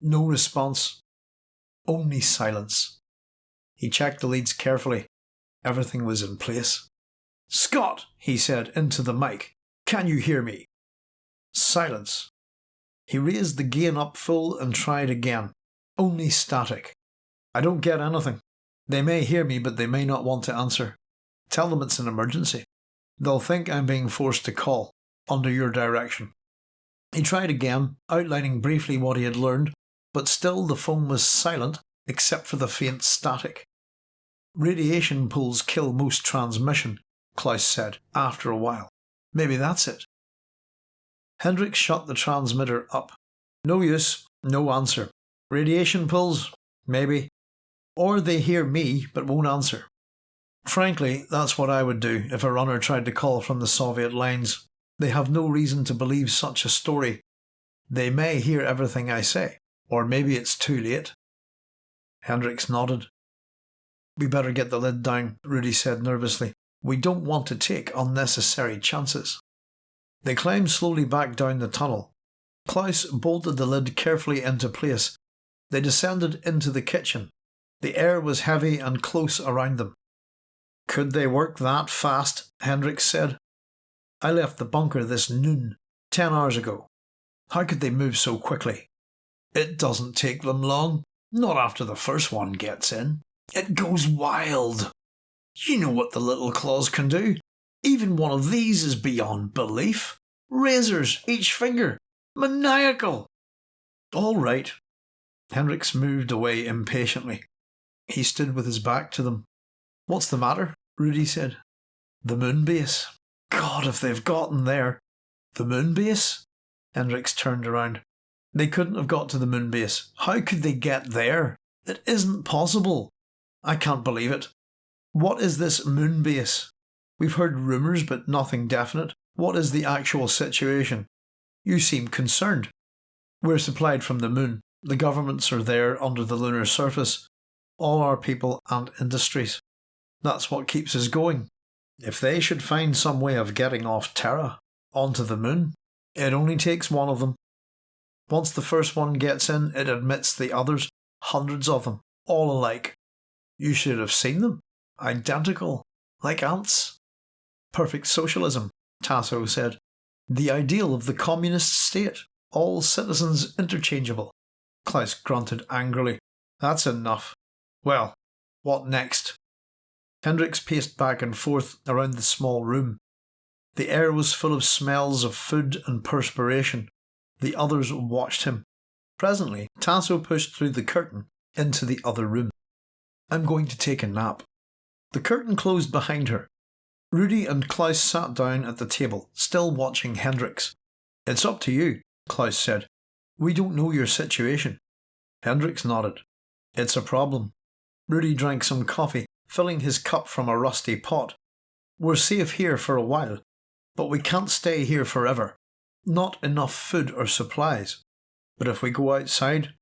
No response. Only silence. He checked the leads carefully. Everything was in place. Scott, he said into the mic, can you hear me? Silence. He raised the gain up full and tried again. Only static. I don't get anything. They may hear me, but they may not want to answer. Tell them it's an emergency. They'll think I'm being forced to call, under your direction. He tried again, outlining briefly what he had learned, but still the phone was silent except for the faint static. Radiation pools kill most transmission, Klaus said, after a while. Maybe that's it. Hendricks shut the transmitter up. No use, no answer. Radiation pools? Maybe or they hear me but won't answer. Frankly, that's what I would do if a runner tried to call from the Soviet lines. They have no reason to believe such a story. They may hear everything I say, or maybe it's too late. Hendricks nodded. We better get the lid down, Rudy said nervously. We don't want to take unnecessary chances. They climbed slowly back down the tunnel. Klaus bolted the lid carefully into place. They descended into the kitchen, the air was heavy and close around them. Could they work that fast? Hendricks said. I left the bunker this noon, ten hours ago. How could they move so quickly? It doesn't take them long, Not after the first one gets in. It goes wild. You know what the little claws can do. Even one of these is beyond belief. Razors, each finger. Maniacal. All right. Hendricks moved away impatiently. He stood with his back to them. What's the matter? Rudy said. The moon base. God, if they've gotten there. The moon base? Hendricks turned around. They couldn't have got to the moon base. How could they get there? It isn't possible. I can't believe it. What is this moon base? We've heard rumours, but nothing definite. What is the actual situation? You seem concerned. We're supplied from the moon. The governments are there under the lunar surface. All our people and industries. That's what keeps us going. If they should find some way of getting off Terra, onto the moon, it only takes one of them. Once the first one gets in, it admits the others, hundreds of them, all alike. You should have seen them. Identical, like ants. Perfect socialism, Tasso said. The ideal of the communist state, all citizens interchangeable. Klaus grunted angrily. That's enough. Well, what next? Hendricks paced back and forth around the small room. The air was full of smells of food and perspiration. The others watched him. Presently, Tasso pushed through the curtain into the other room. I'm going to take a nap. The curtain closed behind her. Rudy and Klaus sat down at the table, still watching Hendricks. It's up to you, Klaus said. We don't know your situation. Hendricks nodded. It's a problem. Rudy drank some coffee, filling his cup from a rusty pot. We're safe here for a while, but we can't stay here forever. Not enough food or supplies. But if we go outside,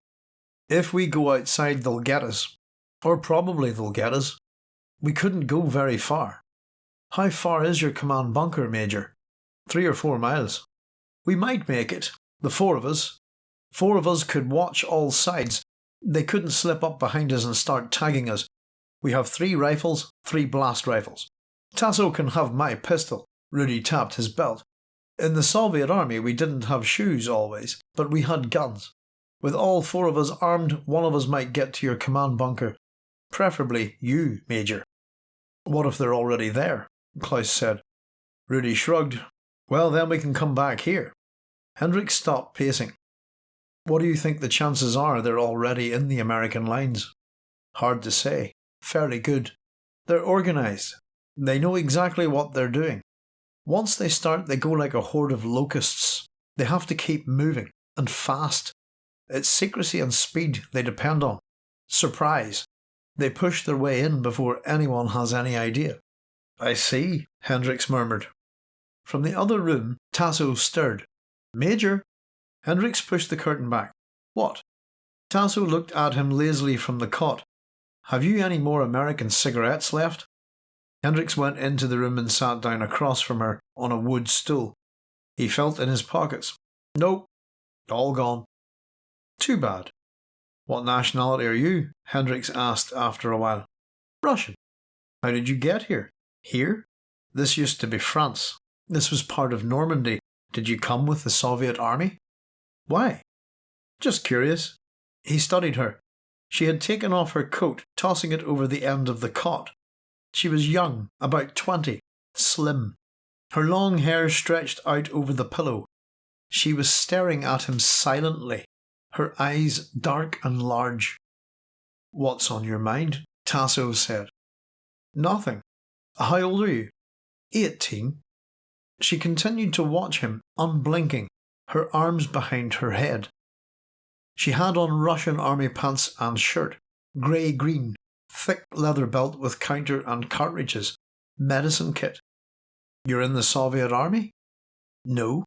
if we go outside, they'll get us. Or probably they'll get us. We couldn't go very far. How far is your command bunker, Major? Three or four miles. We might make it, the four of us. Four of us could watch all sides. They couldn't slip up behind us and start tagging us. We have three rifles, three blast rifles. Tasso can have my pistol. Rudy tapped his belt. In the Soviet army, we didn't have shoes always, but we had guns. With all four of us armed, one of us might get to your command bunker. Preferably you, Major. What if they're already there? Klaus said. Rudy shrugged. Well, then we can come back here. Hendricks stopped pacing. What do you think the chances are they're already in the American lines? Hard to say. Fairly good. They're organised. They know exactly what they're doing. Once they start, they go like a horde of locusts. They have to keep moving, and fast. It's secrecy and speed they depend on. Surprise. They push their way in before anyone has any idea. I see, Hendricks murmured. From the other room, Tasso stirred. Major! Hendricks pushed the curtain back. What? Tasso looked at him lazily from the cot. Have you any more American cigarettes left? Hendricks went into the room and sat down across from her on a wood stool. He felt in his pockets. Nope, all gone. Too bad. What nationality are you? Hendricks asked after a while. Russian. How did you get here? Here? This used to be France. This was part of Normandy. Did you come with the Soviet army? Why? Just curious. He studied her. She had taken off her coat, tossing it over the end of the cot. She was young, about twenty, slim. Her long hair stretched out over the pillow. She was staring at him silently, her eyes dark and large. What's on your mind? Tasso said. Nothing. How old are you? Eighteen. She continued to watch him, unblinking, her arms behind her head. She had on Russian army pants and shirt, grey green, thick leather belt with counter and cartridges, medicine kit. You're in the Soviet army? No.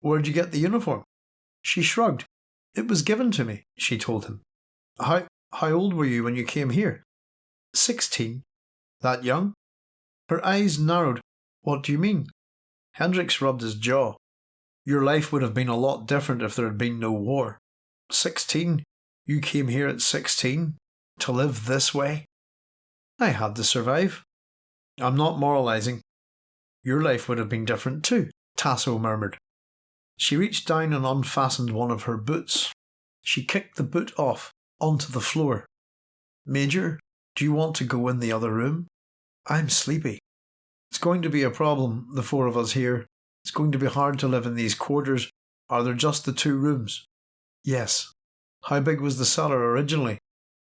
Where'd you get the uniform? She shrugged. It was given to me, she told him. How, how old were you when you came here? Sixteen. That young? Her eyes narrowed. What do you mean? Hendricks rubbed his jaw. Your life would have been a lot different if there had been no war. Sixteen? You came here at sixteen? To live this way? I had to survive. I'm not moralizing. Your life would have been different too, Tasso murmured. She reached down and unfastened one of her boots. She kicked the boot off, onto the floor. Major, do you want to go in the other room? I'm sleepy. It's going to be a problem, the four of us here. It's going to be hard to live in these quarters. Are there just the two rooms? Yes. How big was the cellar originally?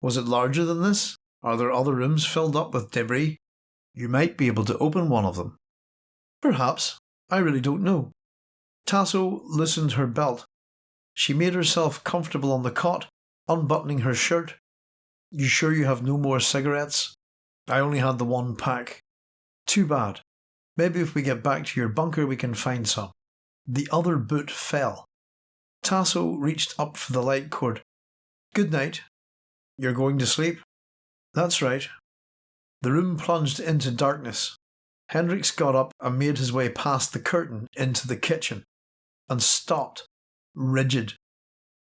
Was it larger than this? Are there other rooms filled up with debris? You might be able to open one of them. Perhaps. I really don't know. Tasso loosened her belt. She made herself comfortable on the cot, unbuttoning her shirt. You sure you have no more cigarettes? I only had the one pack. Too bad. Maybe if we get back to your bunker we can find some. The other boot fell. Tasso reached up for the light cord. Good night. You're going to sleep? That's right. The room plunged into darkness. Hendricks got up and made his way past the curtain into the kitchen and stopped, rigid.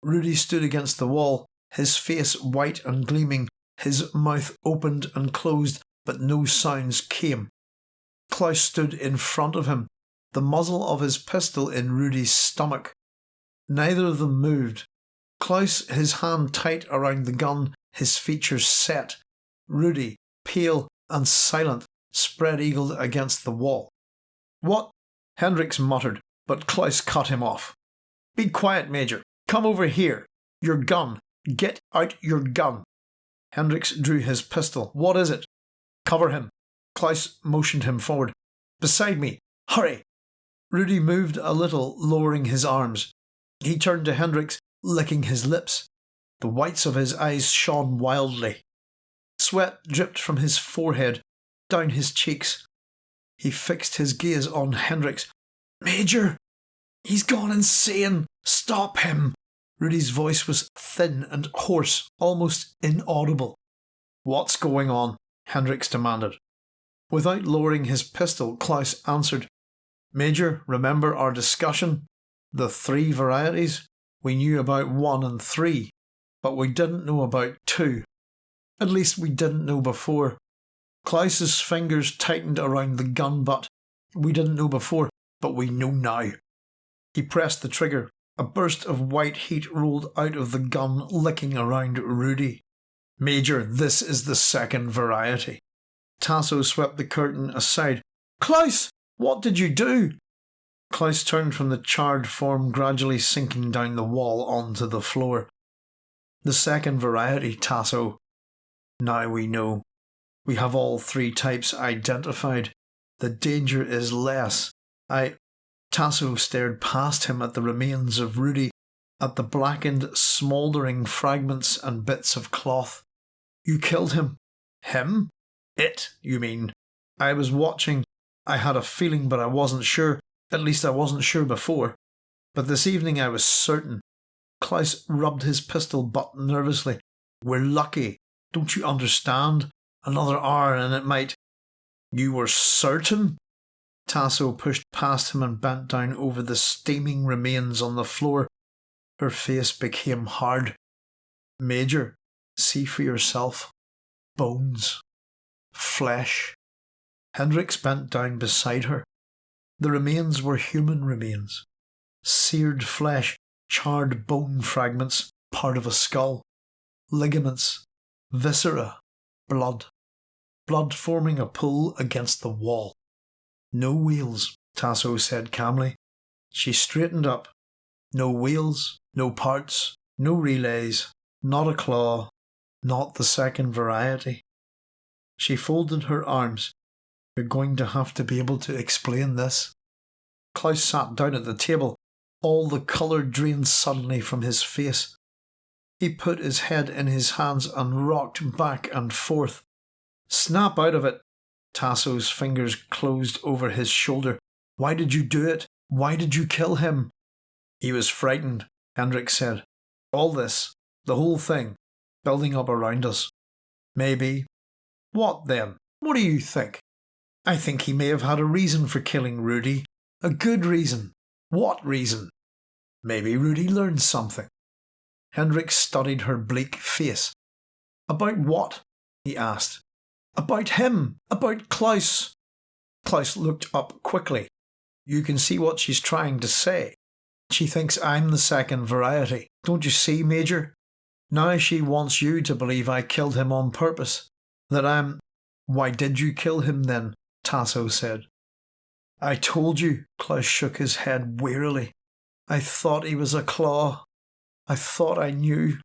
Rudy stood against the wall, his face white and gleaming, his mouth opened and closed, but no sounds came. Klaus stood in front of him, the muzzle of his pistol in Rudy's stomach. Neither of them moved. Klaus, his hand tight around the gun, his features set. Rudy, pale and silent, spread eagled against the wall. What? Hendricks muttered, but Klaus cut him off. Be quiet, Major. Come over here. Your gun. Get out your gun. Hendricks drew his pistol. What is it? Cover him. Klaus motioned him forward. Beside me. Hurry. Rudy moved a little, lowering his arms. He turned to Hendricks, licking his lips. The whites of his eyes shone wildly. Sweat dripped from his forehead, down his cheeks. He fixed his gaze on Hendricks. Major! He's gone insane! Stop him! Rudy's voice was thin and hoarse, almost inaudible. What's going on? Hendricks demanded. Without lowering his pistol, Klaus answered, Major, remember our discussion? The three varieties? We knew about one and three, but we didn't know about two. At least we didn't know before. Klaus's fingers tightened around the gun butt. We didn't know before, but we know now. He pressed the trigger. A burst of white heat rolled out of the gun, licking around Rudy. Major, this is the second variety. Tasso swept the curtain aside. Klaus, what did you do? Klaus turned from the charred form gradually sinking down the wall onto the floor. The second variety, Tasso. Now we know. We have all three types identified. The danger is less. I. Tasso stared past him at the remains of Rudy, at the blackened, smouldering fragments and bits of cloth. You killed him. Him? It, you mean? I was watching. I had a feeling, but I wasn't sure. At least I wasn't sure before. But this evening I was certain. Klaus rubbed his pistol butt nervously. We're lucky. Don't you understand? Another hour and it might. You were certain? Tasso pushed past him and bent down over the steaming remains on the floor. Her face became hard. Major, see for yourself. Bones flesh. Hendricks bent down beside her. The remains were human remains. Seared flesh, charred bone fragments, part of a skull, ligaments, viscera, blood. Blood forming a pool against the wall. No wheels, Tasso said calmly. She straightened up. No wheels, no parts, no relays, not a claw, not the second variety. She folded her arms. You're going to have to be able to explain this. Klaus sat down at the table. All the colour drained suddenly from his face. He put his head in his hands and rocked back and forth. Snap out of it. Tasso's fingers closed over his shoulder. Why did you do it? Why did you kill him? He was frightened, Hendricks said. All this, the whole thing, building up around us. Maybe, what then? What do you think? I think he may have had a reason for killing Rudy. A good reason. What reason? Maybe Rudy learned something. Hendricks studied her bleak face. About what? he asked. About him. About Klaus. Klaus looked up quickly. You can see what she's trying to say. She thinks I'm the second variety. Don't you see, Major? Now she wants you to believe I killed him on purpose. That I'm. Why did you kill him then? Tasso said. I told you. Klaus shook his head wearily. I thought he was a claw. I thought I knew.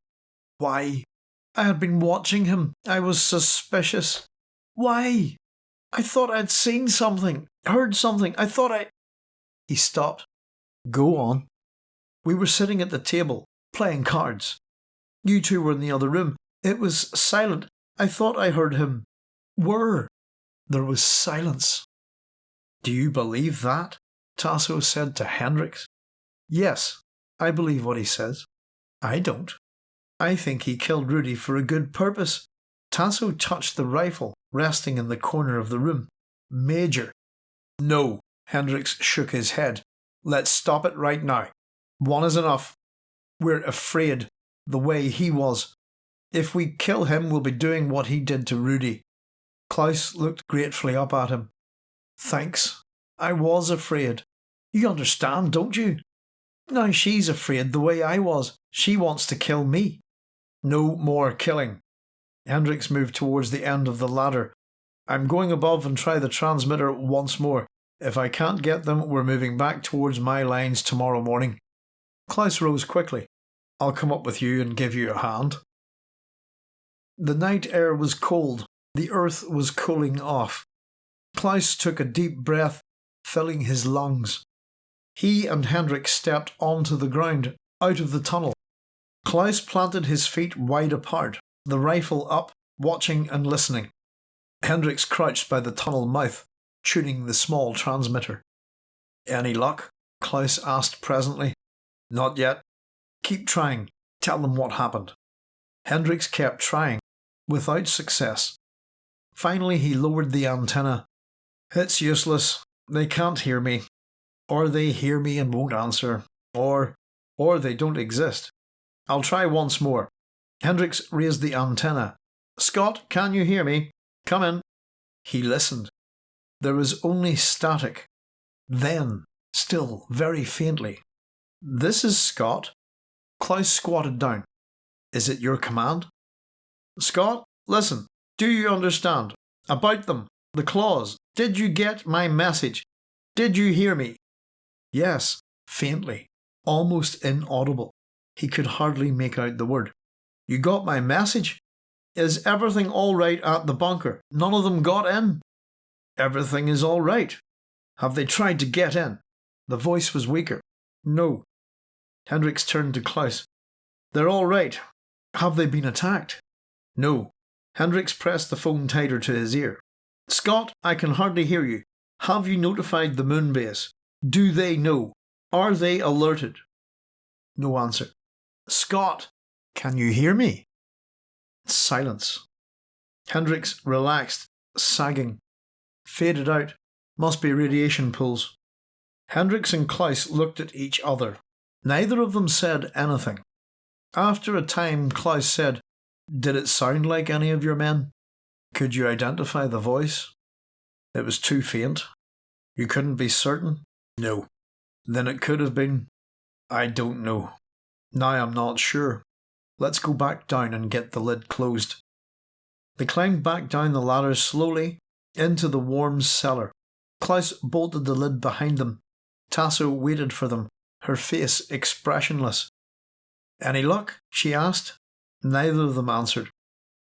Why? I had been watching him. I was suspicious. Why? I thought I'd seen something, heard something. I thought I. He stopped. Go on. We were sitting at the table, playing cards. You two were in the other room. It was silent. I thought I heard him. Whir. There was silence. Do you believe that? Tasso said to Hendricks. Yes, I believe what he says. I don't. I think he killed Rudy for a good purpose. Tasso touched the rifle resting in the corner of the room. Major. No, Hendricks shook his head. Let's stop it right now. One is enough. We're afraid, the way he was. If we kill him, we'll be doing what he did to Rudy. Klaus looked gratefully up at him. Thanks. I was afraid. You understand, don't you? Now she's afraid the way I was. She wants to kill me. No more killing. Hendricks moved towards the end of the ladder. I'm going above and try the transmitter once more. If I can't get them, we're moving back towards my lines tomorrow morning. Klaus rose quickly. I'll come up with you and give you a hand. The night air was cold. The earth was cooling off. Klaus took a deep breath, filling his lungs. He and Hendricks stepped onto the ground, out of the tunnel. Klaus planted his feet wide apart, the rifle up, watching and listening. Hendricks crouched by the tunnel mouth, tuning the small transmitter. Any luck? Klaus asked presently. Not yet. Keep trying. Tell them what happened. Hendricks kept trying, without success. Finally, he lowered the antenna. It's useless. They can't hear me. Or they hear me and won't answer. Or, or they don't exist. I'll try once more. Hendricks raised the antenna. Scott, can you hear me? Come in. He listened. There was only static. Then, still very faintly. This is Scott. Klaus squatted down. Is it your command? Scott, listen. Do you understand? About them. The claws. Did you get my message? Did you hear me? Yes, faintly, almost inaudible. He could hardly make out the word. You got my message? Is everything all right at the bunker? None of them got in? Everything is all right. Have they tried to get in? The voice was weaker. No. Hendricks turned to Klaus. They're all right. Have they been attacked? No. Hendricks pressed the phone tighter to his ear. Scott, I can hardly hear you. Have you notified the moon base? Do they know? Are they alerted? No answer. Scott, can you hear me? Silence. Hendricks relaxed, sagging. Faded out. Must be radiation pools. Hendricks and Klaus looked at each other. Neither of them said anything. After a time, Klaus said, Did it sound like any of your men? Could you identify the voice? It was too faint. You couldn't be certain? No. Then it could have been. I don't know. Now I'm not sure. Let's go back down and get the lid closed. They climbed back down the ladder slowly into the warm cellar. Klaus bolted the lid behind them. Tasso waited for them, her face expressionless. Any luck? she asked. Neither of them answered.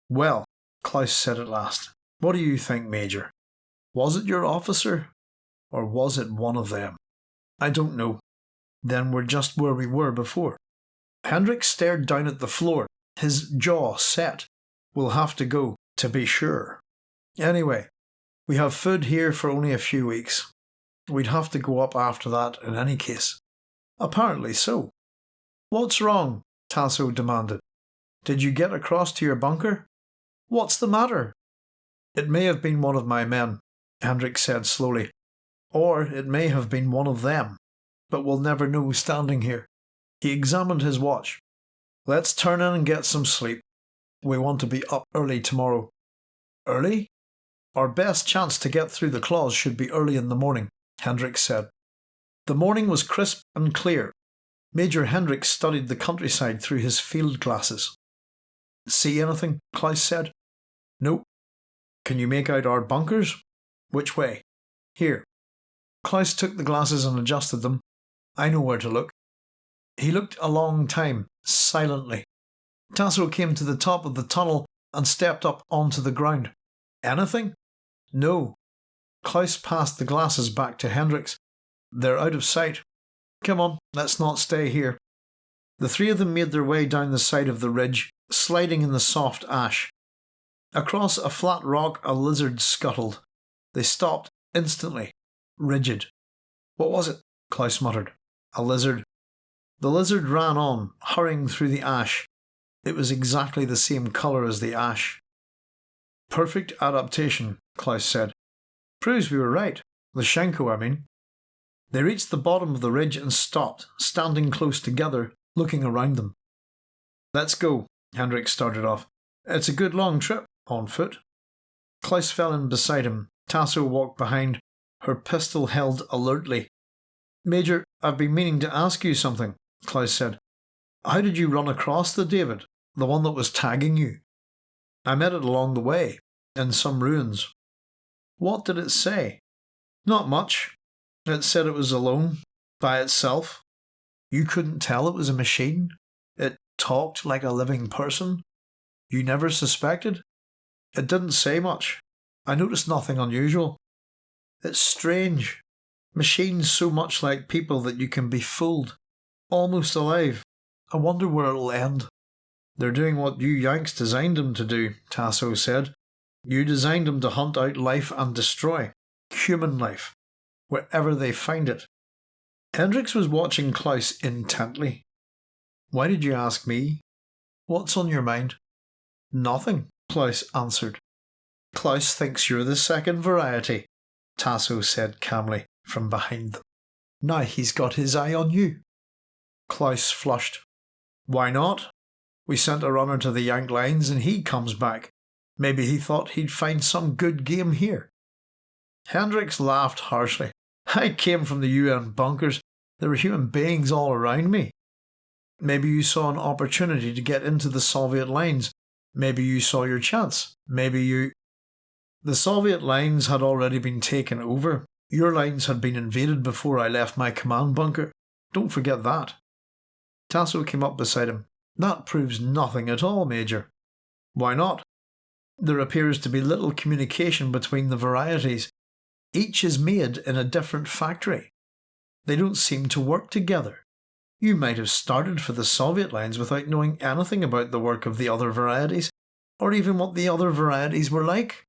Well, Klaus said at last, what do you think, Major? Was it your officer? Or was it one of them? I don't know. Then we're just where we were before. Hendricks stared down at the floor, his jaw set. We'll have to go, to be sure. Anyway, we have food here for only a few weeks. We'd have to go up after that in any case. Apparently so. What's wrong? Tasso demanded. Did you get across to your bunker? What's the matter? It may have been one of my men, Hendricks said slowly. Or it may have been one of them. But we'll never know standing here. He examined his watch. Let's turn in and get some sleep. We want to be up early tomorrow. Early? Our best chance to get through the claws should be early in the morning, Hendricks said. The morning was crisp and clear. Major Hendricks studied the countryside through his field glasses. See anything? Klaus said. Nope. Can you make out our bunkers? Which way? Here. Klaus took the glasses and adjusted them. I know where to look. He looked a long time, silently. Tasso came to the top of the tunnel and stepped up onto the ground. Anything? No. Klaus passed the glasses back to Hendricks. They're out of sight. Come on, let's not stay here. The three of them made their way down the side of the ridge, sliding in the soft ash. Across a flat rock, a lizard scuttled. They stopped instantly, rigid. What was it? Klaus muttered. A lizard. The lizard ran on, hurrying through the ash. It was exactly the same colour as the ash. Perfect adaptation, Klaus said. Proves we were right. Lysenko, I mean. They reached the bottom of the ridge and stopped, standing close together, looking around them. Let's go, Hendricks started off. It's a good long trip, on foot. Klaus fell in beside him. Tasso walked behind, her pistol held alertly. Major, I've been meaning to ask you something, Klaus said. How did you run across the David, the one that was tagging you? I met it along the way, in some ruins. What did it say? Not much. It said it was alone, by itself. You couldn't tell it was a machine? It talked like a living person? You never suspected? It didn't say much. I noticed nothing unusual. It's strange. Machines so much like people that you can be fooled. Almost alive. I wonder where it'll end. They're doing what you Yanks designed them to do, Tasso said. You designed them to hunt out life and destroy. Human life wherever they find it. Hendricks was watching Klaus intently. Why did you ask me? What's on your mind? Nothing, Klaus answered. Klaus thinks you're the second variety, Tasso said calmly from behind them. Now he's got his eye on you. Klaus flushed. Why not? We sent a runner to the Yank lines and he comes back. Maybe he thought he'd find some good game here. Hendricks laughed harshly. I came from the UN bunkers. There were human beings all around me. Maybe you saw an opportunity to get into the Soviet lines. Maybe you saw your chance. Maybe you. The Soviet lines had already been taken over. Your lines had been invaded before I left my command bunker. Don't forget that. Tasso came up beside him. That proves nothing at all, Major. Why not? There appears to be little communication between the varieties. Each is made in a different factory. They don't seem to work together. You might have started for the Soviet lines without knowing anything about the work of the other varieties, or even what the other varieties were like.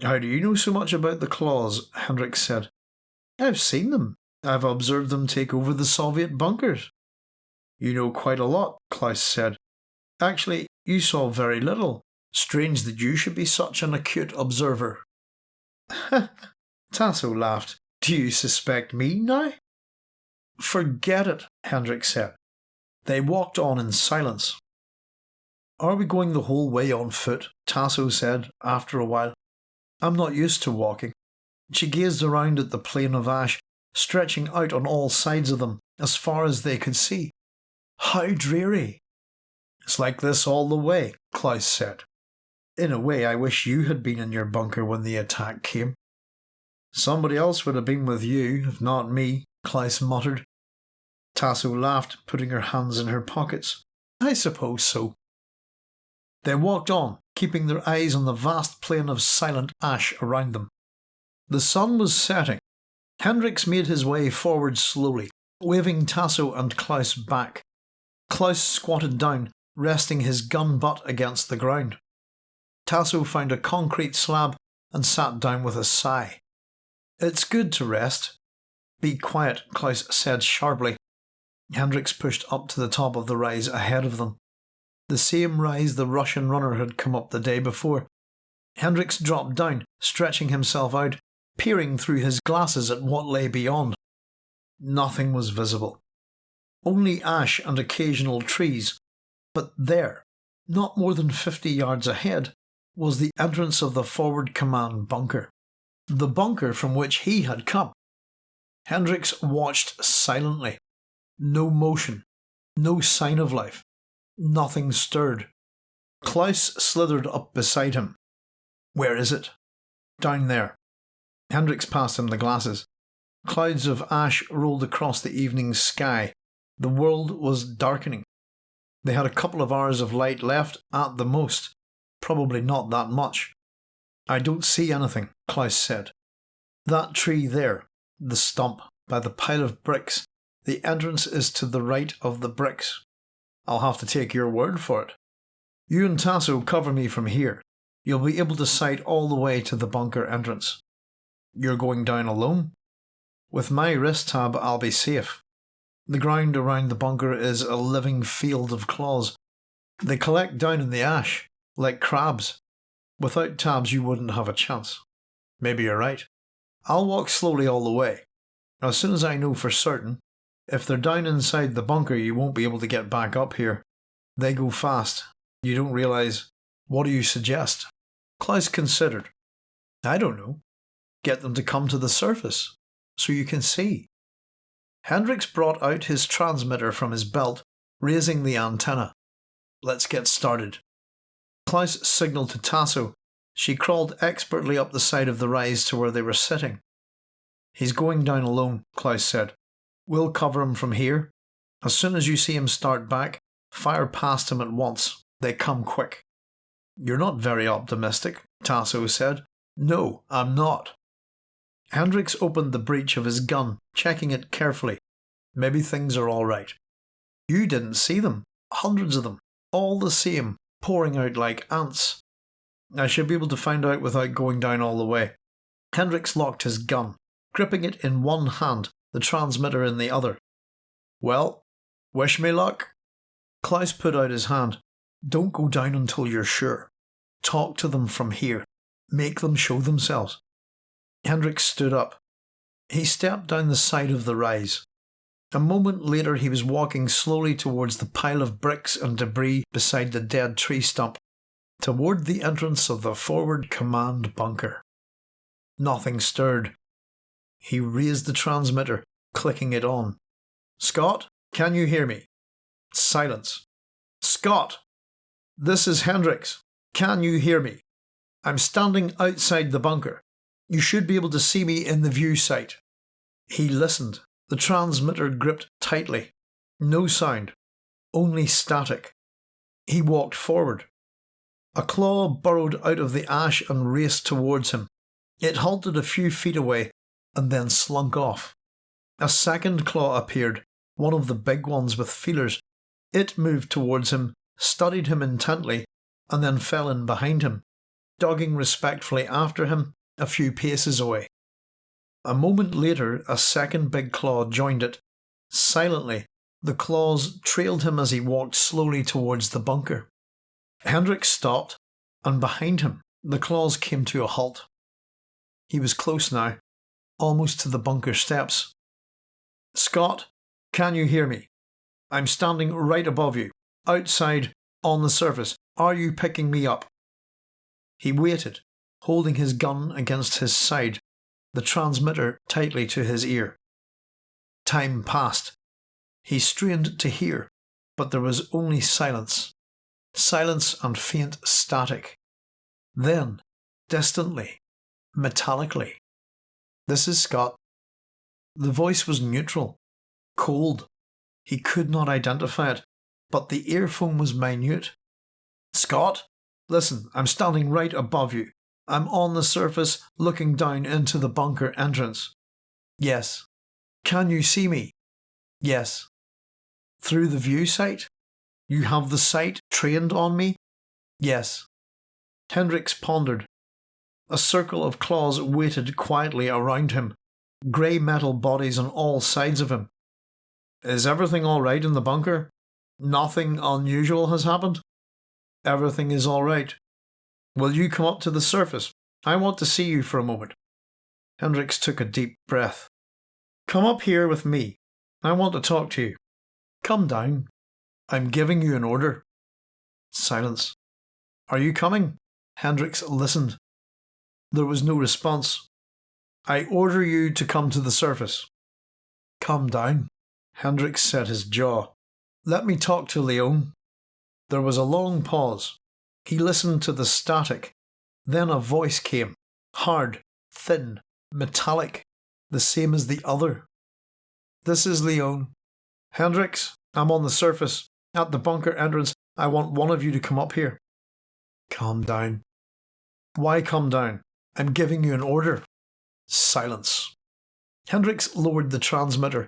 How do you know so much about the claws? Hendricks said. I've seen them. I've observed them take over the Soviet bunkers. You know quite a lot, Klaus said. Actually, you saw very little. Strange that you should be such an acute observer. Tasso laughed. Do you suspect me now? Forget it, Hendricks said. They walked on in silence. Are we going the whole way on foot? Tasso said after a while. I'm not used to walking. She gazed around at the plain of ash, stretching out on all sides of them, as far as they could see. How dreary! It's like this all the way, Klaus said. In a way, I wish you had been in your bunker when the attack came. Somebody else would have been with you, if not me, Klaus muttered. Tasso laughed, putting her hands in her pockets. I suppose so. They walked on, keeping their eyes on the vast plain of silent ash around them. The sun was setting. Hendricks made his way forward slowly, waving Tasso and Klaus back. Klaus squatted down, resting his gun butt against the ground. Tasso found a concrete slab and sat down with a sigh. It's good to rest. Be quiet, Klaus said sharply. Hendricks pushed up to the top of the rise ahead of them. The same rise the Russian runner had come up the day before. Hendricks dropped down, stretching himself out, peering through his glasses at what lay beyond. Nothing was visible. Only ash and occasional trees. But there, not more than fifty yards ahead, was the entrance of the forward command bunker the bunker from which he had come. Hendricks watched silently. No motion, no sign of life. Nothing stirred. Klaus slithered up beside him. Where is it? Down there. Hendricks passed him the glasses. Clouds of ash rolled across the evening sky. The world was darkening. They had a couple of hours of light left at the most. Probably not that much. I don't see anything, Klaus said. That tree there, the stump, by the pile of bricks, the entrance is to the right of the bricks. I'll have to take your word for it. You and Tasso cover me from here. You'll be able to sight all the way to the bunker entrance. You're going down alone? With my wrist tab, I'll be safe. The ground around the bunker is a living field of claws. They collect down in the ash, like crabs. Without tabs, you wouldn't have a chance. Maybe you're right. I'll walk slowly all the way. As soon as I know for certain, if they're down inside the bunker, you won't be able to get back up here. They go fast. You don't realise. What do you suggest? Klaus considered. I don't know. Get them to come to the surface, so you can see. Hendricks brought out his transmitter from his belt, raising the antenna. Let's get started. Klaus signalled to Tasso. She crawled expertly up the side of the rise to where they were sitting. He's going down alone, Klaus said. We'll cover him from here. As soon as you see him start back, fire past him at once. They come quick. You're not very optimistic, Tasso said. No, I'm not. Hendricks opened the breech of his gun, checking it carefully. Maybe things are all right. You didn't see them. Hundreds of them. All the same, pouring out like ants. I should be able to find out without going down all the way. Hendricks locked his gun, gripping it in one hand, the transmitter in the other. Well, wish me luck. Klaus put out his hand. Don't go down until you're sure. Talk to them from here. Make them show themselves. Hendricks stood up. He stepped down the side of the rise. A moment later, he was walking slowly towards the pile of bricks and debris beside the dead tree stump, toward the entrance of the forward command bunker. Nothing stirred. He raised the transmitter, clicking it on. Scott, can you hear me? Silence. Scott! This is Hendricks. Can you hear me? I'm standing outside the bunker. You should be able to see me in the view sight. He listened, the transmitter gripped tightly. No sound, only static. He walked forward. A claw burrowed out of the ash and raced towards him. It halted a few feet away and then slunk off. A second claw appeared, one of the big ones with feelers. It moved towards him, studied him intently, and then fell in behind him, dogging respectfully after him a few paces away. A moment later, a second big claw joined it. Silently, the claws trailed him as he walked slowly towards the bunker. Hendricks stopped, and behind him, the claws came to a halt. He was close now, almost to the bunker steps. Scott, can you hear me? I'm standing right above you, outside, on the surface. Are you picking me up? He waited, holding his gun against his side the transmitter tightly to his ear. Time passed. He strained to hear, but there was only silence. Silence and faint static. Then, distantly, metallically, This is Scott. The voice was neutral, cold. He could not identify it, but the earphone was minute. Scott, listen, I'm standing right above you. I'm on the surface looking down into the bunker entrance. Yes. Can you see me? Yes. Through the view sight? You have the sight trained on me? Yes. Hendricks pondered. A circle of claws waited quietly around him, grey metal bodies on all sides of him. Is everything all right in the bunker? Nothing unusual has happened? Everything is all right. Will you come up to the surface? I want to see you for a moment. Hendricks took a deep breath. Come up here with me. I want to talk to you. Come down. I'm giving you an order. Silence. Are you coming? Hendricks listened. There was no response. I order you to come to the surface. Come down. Hendricks set his jaw. Let me talk to Leone. There was a long pause. He listened to the static. Then a voice came, hard, thin, metallic, the same as the other. This is Leone. Hendricks, I'm on the surface. At the bunker entrance, I want one of you to come up here. Calm down. Why calm down? I'm giving you an order. Silence. Hendricks lowered the transmitter.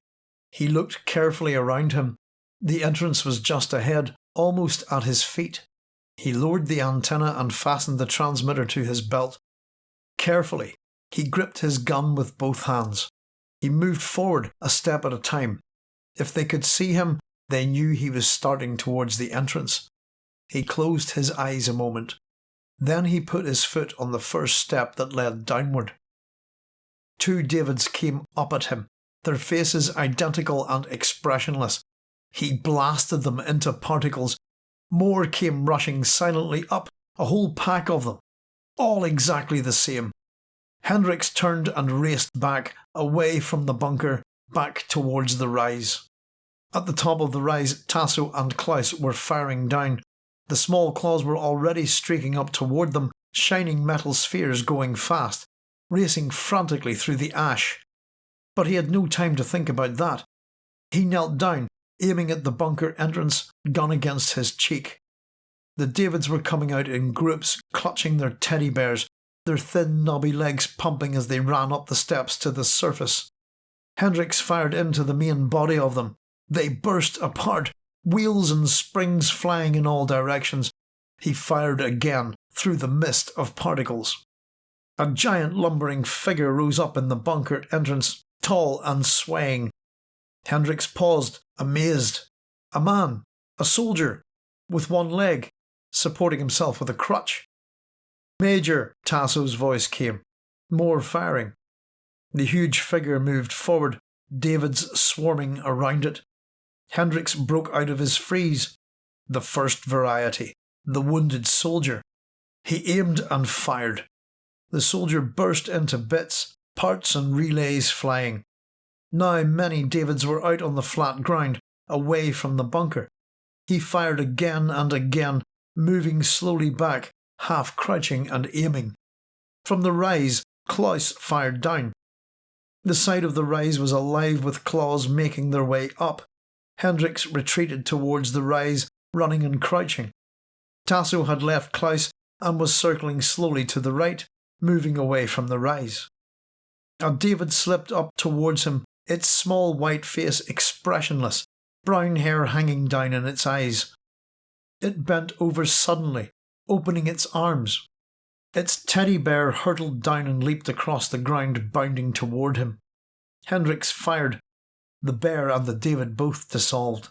He looked carefully around him. The entrance was just ahead, almost at his feet. He lowered the antenna and fastened the transmitter to his belt. Carefully, he gripped his gun with both hands. He moved forward a step at a time. If they could see him, they knew he was starting towards the entrance. He closed his eyes a moment. Then he put his foot on the first step that led downward. Two Davids came up at him, their faces identical and expressionless. He blasted them into particles. More came rushing silently up, a whole pack of them, all exactly the same. Hendricks turned and raced back, away from the bunker, back towards the rise. At the top of the rise, Tasso and Klaus were firing down. The small claws were already streaking up toward them, shining metal spheres going fast, racing frantically through the ash. But he had no time to think about that. He knelt down, aiming at the bunker entrance, gun against his cheek. The Davids were coming out in groups, clutching their teddy bears, their thin knobby legs pumping as they ran up the steps to the surface. Hendricks fired into the main body of them, they burst apart, wheels and springs flying in all directions. He fired again through the mist of particles. A giant lumbering figure rose up in the bunker entrance, tall and swaying. Hendricks paused, amazed. A man, a soldier, with one leg, supporting himself with a crutch. Major, Tasso's voice came. More firing. The huge figure moved forward, Davids swarming around it. Hendricks broke out of his freeze. The first variety, the wounded soldier. He aimed and fired. The soldier burst into bits, parts and relays flying. Now many Davids were out on the flat ground, away from the bunker. He fired again and again, moving slowly back, half crouching and aiming. From the rise, Klaus fired down. The side of the rise was alive with claws making their way up. Hendricks retreated towards the rise, running and crouching. Tasso had left Klaus and was circling slowly to the right, moving away from the rise. A David slipped up towards him, its small white face expressionless, brown hair hanging down in its eyes. It bent over suddenly, opening its arms. Its teddy bear hurtled down and leaped across the ground, bounding toward him. Hendricks fired, the bear and the David both dissolved.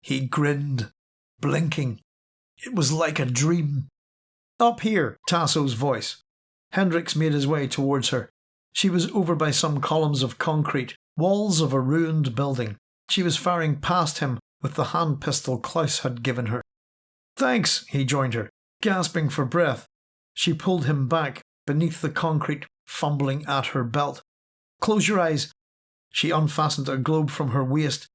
He grinned, blinking. It was like a dream. Up here, Tasso's voice. Hendricks made his way towards her. She was over by some columns of concrete, walls of a ruined building. She was firing past him with the hand pistol Klaus had given her. Thanks, he joined her, gasping for breath. She pulled him back beneath the concrete, fumbling at her belt. Close your eyes, she unfastened a globe from her waist.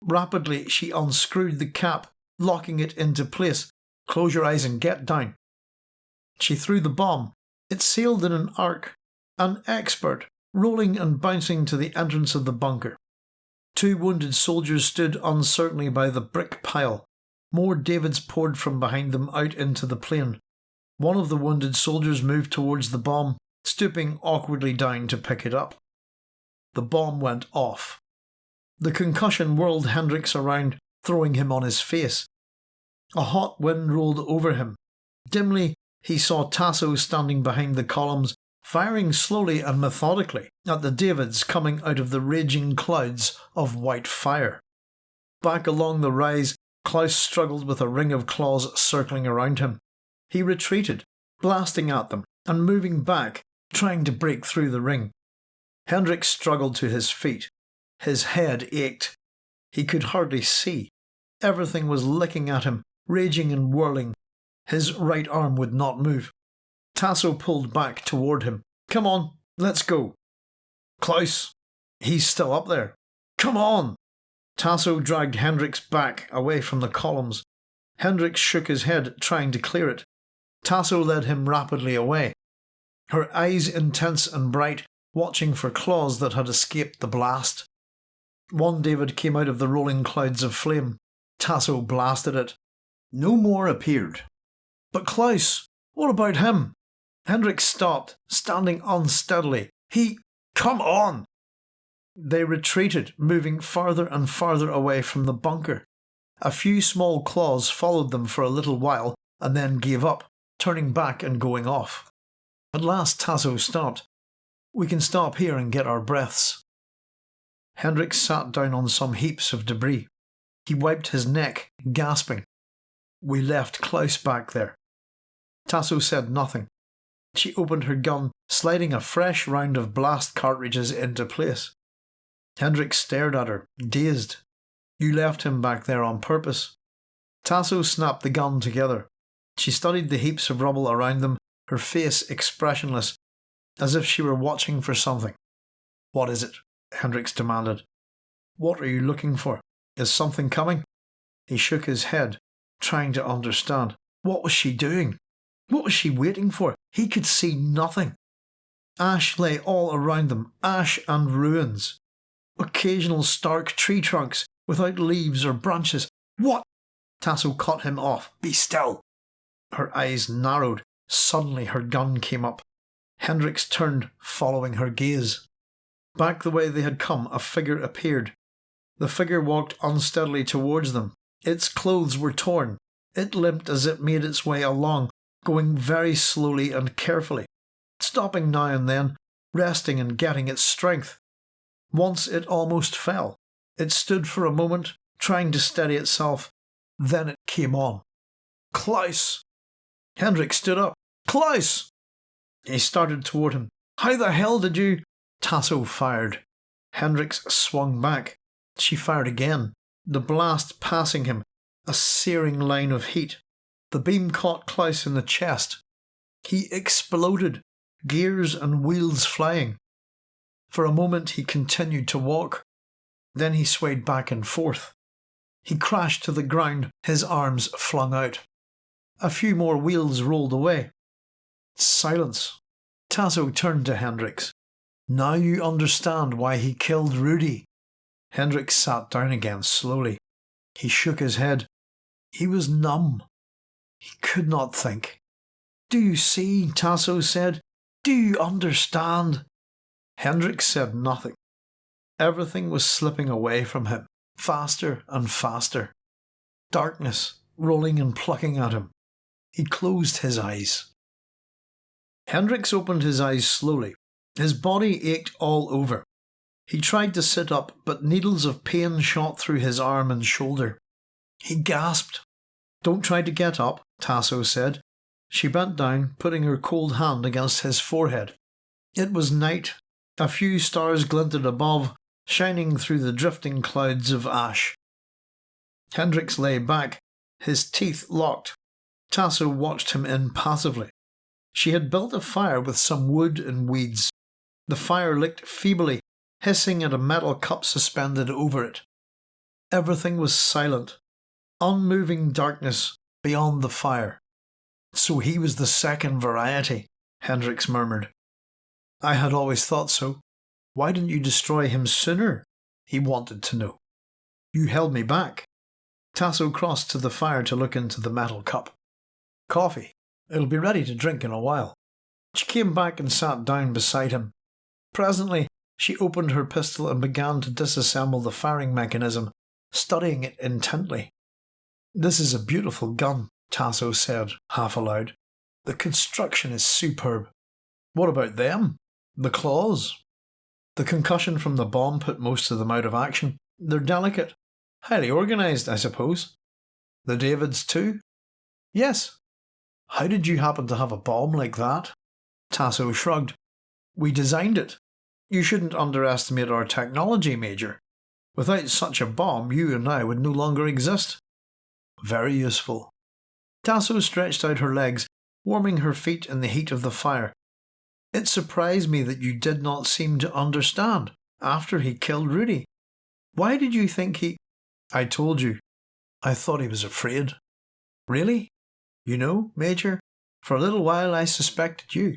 Rapidly, she unscrewed the cap, locking it into place. Close your eyes and get down. She threw the bomb. It sailed in an arc. An expert, rolling and bouncing to the entrance of the bunker. Two wounded soldiers stood uncertainly by the brick pile. More Davids poured from behind them out into the plain. One of the wounded soldiers moved towards the bomb, stooping awkwardly down to pick it up. The bomb went off. The concussion whirled Hendricks around, throwing him on his face. A hot wind rolled over him. Dimly, he saw Tasso standing behind the columns, firing slowly and methodically at the Davids coming out of the raging clouds of white fire. Back along the rise, Klaus struggled with a ring of claws circling around him. He retreated, blasting at them and moving back, trying to break through the ring. Hendricks struggled to his feet. His head ached. He could hardly see. Everything was licking at him, raging and whirling. His right arm would not move. Tasso pulled back toward him. Come on, let's go. Klaus, he's still up there. Come on! Tasso dragged Hendricks back away from the columns. Hendricks shook his head, trying to clear it. Tasso led him rapidly away, her eyes intense and bright, watching for claws that had escaped the blast. One David came out of the rolling clouds of flame. Tasso blasted it. No more appeared. But Klaus, what about him? Hendricks stopped, standing unsteadily. He. Come on! They retreated, moving farther and farther away from the bunker. A few small claws followed them for a little while and then gave up, turning back and going off. At last Tasso stopped. We can stop here and get our breaths. Hendricks sat down on some heaps of debris. He wiped his neck, gasping. We left Klaus back there. Tasso said nothing. She opened her gun, sliding a fresh round of blast cartridges into place. Hendricks stared at her, dazed. You left him back there on purpose. Tasso snapped the gun together. She studied the heaps of rubble around them, her face expressionless, as if she were watching for something. What is it? Hendricks demanded. What are you looking for? Is something coming? He shook his head, trying to understand. What was she doing? What was she waiting for? He could see nothing. Ash lay all around them, ash and ruins. Occasional stark tree trunks without leaves or branches. What? Tasso cut him off. Be still. Her eyes narrowed. Suddenly her gun came up. Hendricks turned, following her gaze. Back the way they had come, a figure appeared. The figure walked unsteadily towards them. Its clothes were torn. It limped as it made its way along, going very slowly and carefully, stopping now and then, resting and getting its strength. Once it almost fell. It stood for a moment, trying to steady itself. Then it came on. Klaus! Hendricks stood up. Klaus! He started toward him. How the hell did you? Tasso fired. Hendricks swung back. She fired again, the blast passing him, a searing line of heat. The beam caught Klaus in the chest. He exploded, gears and wheels flying. For a moment he continued to walk. Then he swayed back and forth. He crashed to the ground, his arms flung out. A few more wheels rolled away. Silence. Tasso turned to Hendricks. Now you understand why he killed Rudy. Hendricks sat down again slowly. He shook his head. He was numb. He could not think. Do you see? Tasso said. Do you understand? Hendricks said nothing. Everything was slipping away from him, faster and faster. Darkness rolling and plucking at him. He closed his eyes. Hendricks opened his eyes slowly. His body ached all over. He tried to sit up, but needles of pain shot through his arm and shoulder. He gasped. Don't try to get up, Tasso said. She bent down, putting her cold hand against his forehead. It was night. A few stars glinted above, shining through the drifting clouds of ash. Hendricks lay back, his teeth locked. Tasso watched him impassively. She had built a fire with some wood and weeds. The fire licked feebly, hissing at a metal cup suspended over it. Everything was silent, unmoving darkness beyond the fire. So he was the second variety, Hendricks murmured. I had always thought so. Why didn't you destroy him sooner? He wanted to know. You held me back. Tasso crossed to the fire to look into the metal cup. Coffee. It'll be ready to drink in a while. She came back and sat down beside him. Presently, she opened her pistol and began to disassemble the firing mechanism, studying it intently. This is a beautiful gun, Tasso said, half aloud. The construction is superb. What about them? The claws? The concussion from the bomb put most of them out of action. They're delicate. Highly organised, I suppose. The Davids, too? Yes, how did you happen to have a bomb like that? Tasso shrugged. We designed it. You shouldn't underestimate our technology, Major. Without such a bomb, you and I would no longer exist. Very useful. Tasso stretched out her legs, warming her feet in the heat of the fire. It surprised me that you did not seem to understand after he killed Rudy. Why did you think he. I told you. I thought he was afraid. Really? You know, Major, For a little while I suspected you,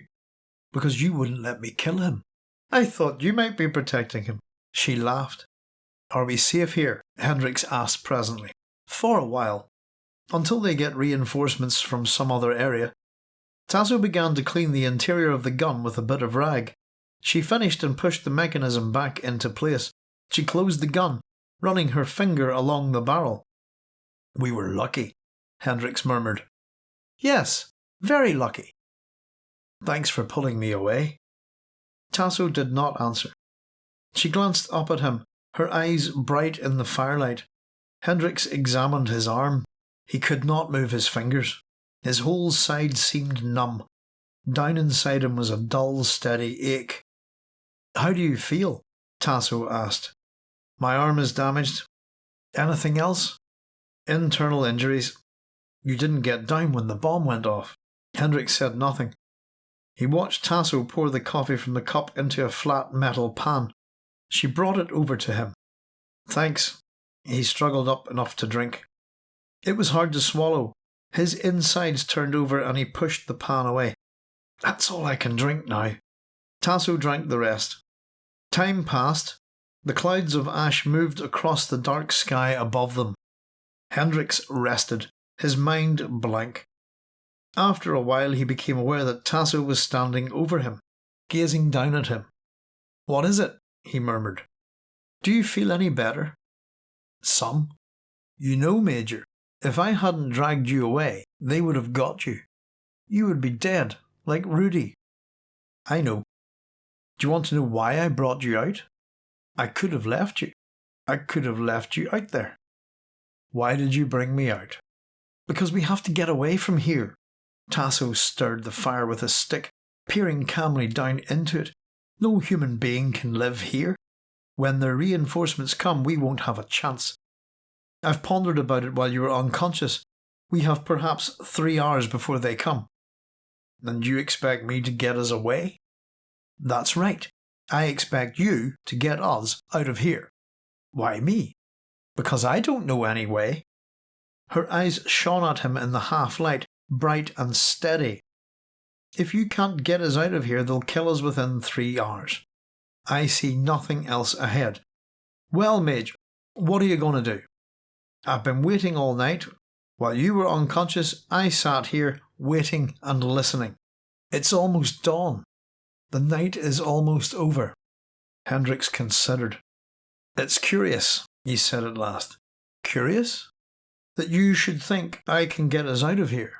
because you wouldn't let me kill him. I thought you might be protecting him. She laughed. Are we safe here? Hendricks asked presently. For a while. Until they get reinforcements from some other area. Tasso began to clean the interior of the gun with a bit of rag. She finished and pushed the mechanism back into place. She closed the gun, running her finger along the barrel. We were lucky, Hendricks murmured. Yes, very lucky. Thanks for pulling me away. Tasso did not answer. She glanced up at him, her eyes bright in the firelight. Hendricks examined his arm. He could not move his fingers. His whole side seemed numb. Down inside him was a dull, steady ache. How do you feel? Tasso asked. My arm is damaged. Anything else? Internal injuries. You didn't get down when the bomb went off. Hendricks said nothing. He watched Tasso pour the coffee from the cup into a flat metal pan. She brought it over to him. Thanks. He struggled up enough to drink. It was hard to swallow. His insides turned over and he pushed the pan away. That's all I can drink now. Tasso drank the rest. Time passed. The clouds of ash moved across the dark sky above them. Hendricks rested, his mind blank. After a while, he became aware that Tasso was standing over him, gazing down at him. What is it? he murmured. Do you feel any better? Some. You know, Major, if I hadn't dragged you away, they would have got you. You would be dead, like Rudy. I know. Do you want to know why I brought you out? I could have left you. I could have left you out there. Why did you bring me out? Because we have to get away from here. Tasso stirred the fire with a stick, peering calmly down into it. No human being can live here. When the reinforcements come, we won't have a chance. I've pondered about it while you were unconscious. We have perhaps three hours before they come. And you expect me to get us away? That's right. I expect you to get us out of here. Why me? Because I don't know any way. Her eyes shone at him in the half light, bright and steady. If you can't get us out of here, they'll kill us within three hours. I see nothing else ahead. Well, Major, what are you going to do? I've been waiting all night. While you were unconscious, I sat here waiting and listening. It's almost dawn. The night is almost over. Hendricks considered. It's curious, he said at last. Curious? That you should think I can get us out of here.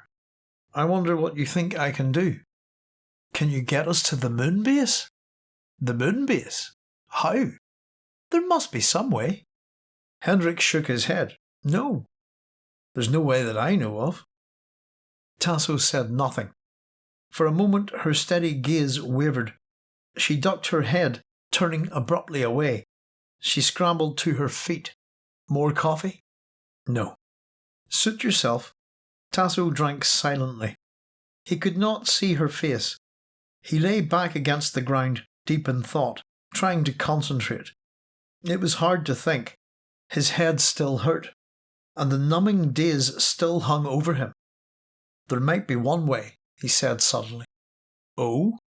I wonder what you think I can do. Can you get us to the moon base? The moon base? How? There must be some way. Hendricks shook his head. No. There's no way that I know of. Tasso said nothing. For a moment her steady gaze wavered. She ducked her head, turning abruptly away. She scrambled to her feet. More coffee? No. Suit yourself. Tasso drank silently. He could not see her face. He lay back against the ground, deep in thought, trying to concentrate. It was hard to think. His head still hurt, and the numbing daze still hung over him. There might be one way, he said suddenly. Oh?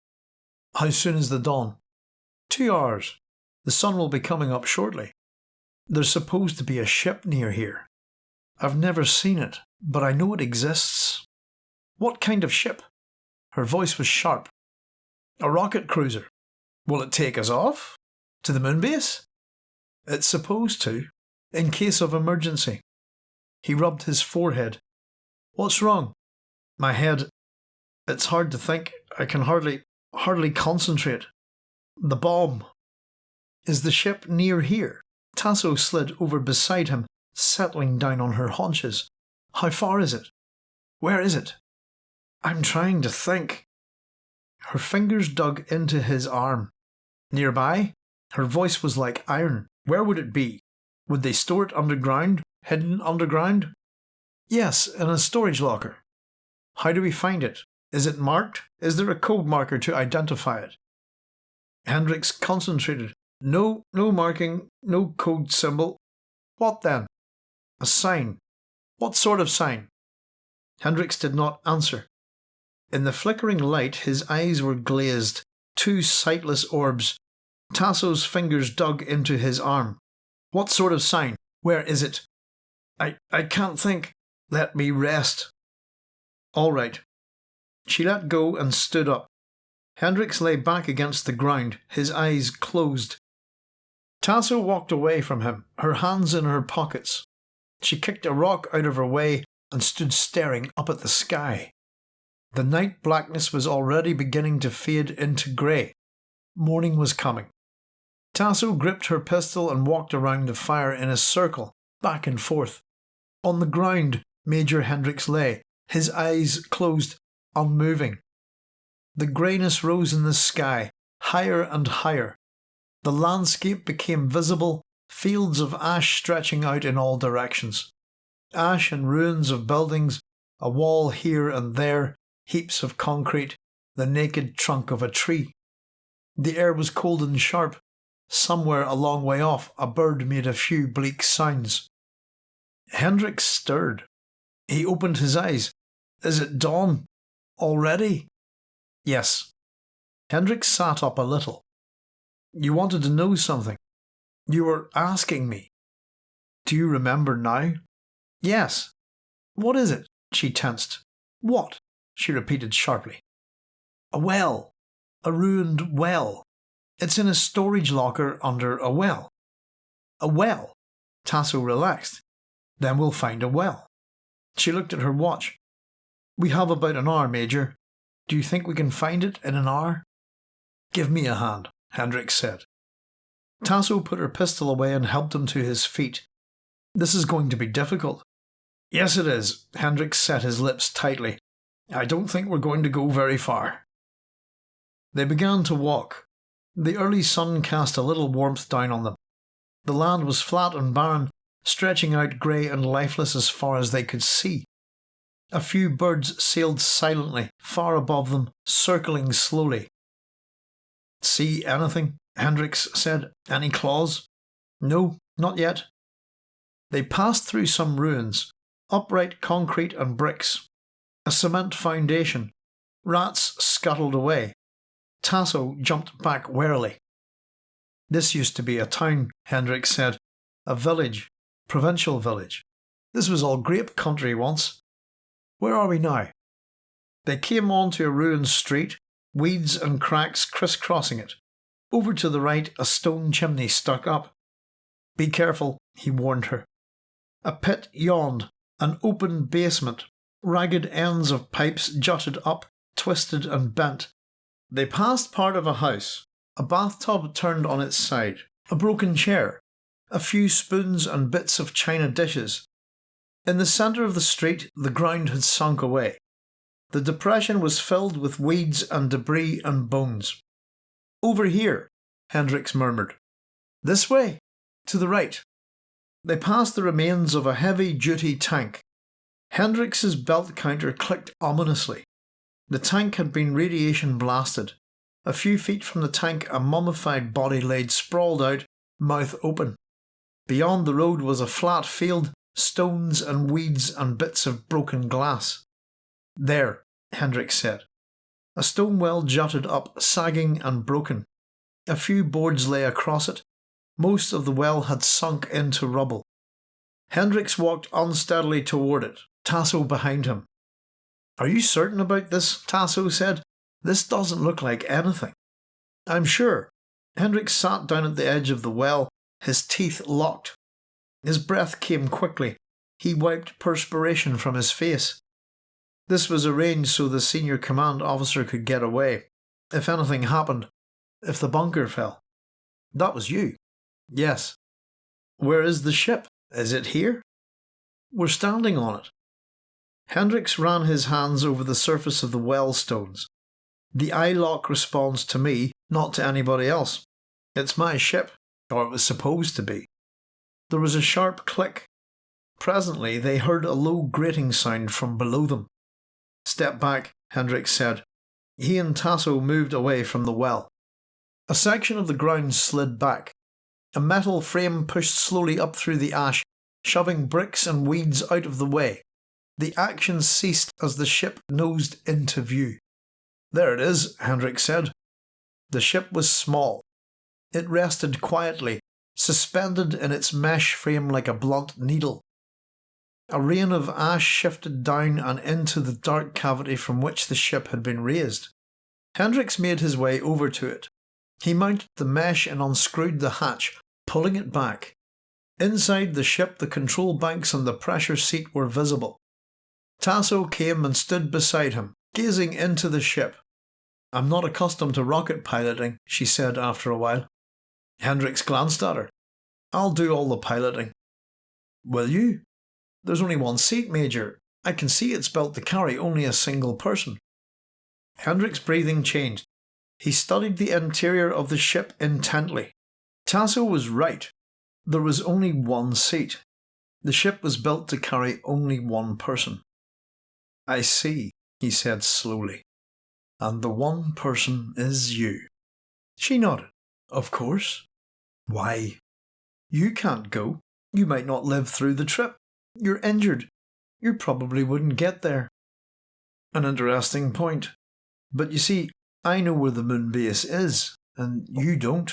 How soon is the dawn? Two hours. The sun will be coming up shortly. There's supposed to be a ship near here. I've never seen it, but I know it exists. What kind of ship? Her voice was sharp. A rocket cruiser. Will it take us off? To the moon base? It's supposed to, in case of emergency. He rubbed his forehead. What's wrong? My head. It's hard to think. I can hardly, hardly concentrate. The bomb. Is the ship near here? Tasso slid over beside him settling down on her haunches. How far is it? Where is it? I'm trying to think. Her fingers dug into his arm. Nearby? Her voice was like iron. Where would it be? Would they store it underground? Hidden underground? Yes, in a storage locker. How do we find it? Is it marked? Is there a code marker to identify it? Hendricks concentrated. No, no marking, no code symbol. What then? A sign. What sort of sign? Hendricks did not answer. In the flickering light, his eyes were glazed, two sightless orbs. Tasso's fingers dug into his arm. What sort of sign? Where is it? I, I can't think. Let me rest. All right. She let go and stood up. Hendricks lay back against the ground, his eyes closed. Tasso walked away from him, her hands in her pockets. She kicked a rock out of her way and stood staring up at the sky. The night blackness was already beginning to fade into grey. Morning was coming. Tasso gripped her pistol and walked around the fire in a circle, back and forth. On the ground, Major Hendricks lay, his eyes closed, unmoving. The greyness rose in the sky, higher and higher. The landscape became visible, fields of ash stretching out in all directions. Ash and ruins of buildings, a wall here and there, heaps of concrete, the naked trunk of a tree. The air was cold and sharp. Somewhere a long way off, a bird made a few bleak sounds. Hendricks stirred. He opened his eyes. Is it dawn? Already? Yes. Hendricks sat up a little. You wanted to know something. You were asking me. Do you remember now? Yes. What is it? She tensed. What? she repeated sharply. A well. A ruined well. It's in a storage locker under a well. A well? Tasso relaxed. Then we'll find a well. She looked at her watch. We have about an hour, Major. Do you think we can find it in an hour? Give me a hand, Hendricks said. Tasso put her pistol away and helped him to his feet. This is going to be difficult. Yes, it is. Hendricks set his lips tightly. I don't think we're going to go very far. They began to walk. The early sun cast a little warmth down on them. The land was flat and barren, stretching out grey and lifeless as far as they could see. A few birds sailed silently far above them, circling slowly. See anything? Hendricks said. Any claws? No, not yet. They passed through some ruins, upright concrete and bricks, a cement foundation. Rats scuttled away. Tasso jumped back warily. This used to be a town, Hendricks said. A village. Provincial village. This was all grape country once. Where are we now? They came on to a ruined street, weeds and cracks crisscrossing it. Over to the right, a stone chimney stuck up. Be careful, he warned her. A pit yawned, an open basement Ragged ends of pipes jutted up, twisted and bent. They passed part of a house, a bathtub turned on its side, a broken chair, a few spoons and bits of china dishes. In the centre of the street, the ground had sunk away. The depression was filled with weeds and debris and bones. Over here, Hendricks murmured. This way, to the right. They passed the remains of a heavy duty tank, Hendricks's belt counter clicked ominously. The tank had been radiation blasted. A few feet from the tank, a mummified body laid sprawled out, mouth open. Beyond the road was a flat field, stones and weeds and bits of broken glass. There, Hendricks said. A stone well jutted up, sagging and broken. A few boards lay across it. Most of the well had sunk into rubble. Hendricks walked unsteadily toward it, Tasso behind him. Are you certain about this? Tasso said. This doesn't look like anything. I'm sure. Hendricks sat down at the edge of the well, his teeth locked. His breath came quickly. He wiped perspiration from his face. This was arranged so the senior command officer could get away. If anything happened, if the bunker fell. That was you. Yes. Where is the ship? Is it here? We're standing on it. Hendricks ran his hands over the surface of the well stones. The eye lock responds to me, not to anybody else. It's my ship, or it was supposed to be. There was a sharp click. Presently, they heard a low grating sound from below them. Step back, Hendricks said. He and Tasso moved away from the well. A section of the ground slid back. A metal frame pushed slowly up through the ash, shoving bricks and weeds out of the way. The action ceased as the ship nosed into view. There it is, Hendricks said. The ship was small. It rested quietly, suspended in its mesh frame like a blunt needle. A rain of ash shifted down and into the dark cavity from which the ship had been raised. Hendricks made his way over to it. He mounted the mesh and unscrewed the hatch, pulling it back. Inside the ship, the control banks and the pressure seat were visible. Tasso came and stood beside him, gazing into the ship. I'm not accustomed to rocket piloting, she said after a while. Hendricks glanced at her. I'll do all the piloting. Will you? There's only one seat, Major. I can see it's built to carry only a single person. Hendricks' breathing changed. He studied the interior of the ship intently. Tasso was right. There was only one seat. The ship was built to carry only one person. I see, he said slowly. And the one person is you. She nodded. Of course. Why? You can't go. You might not live through the trip. You're injured. You probably wouldn't get there. An interesting point. But you see, I know where the moon base is, and you don't.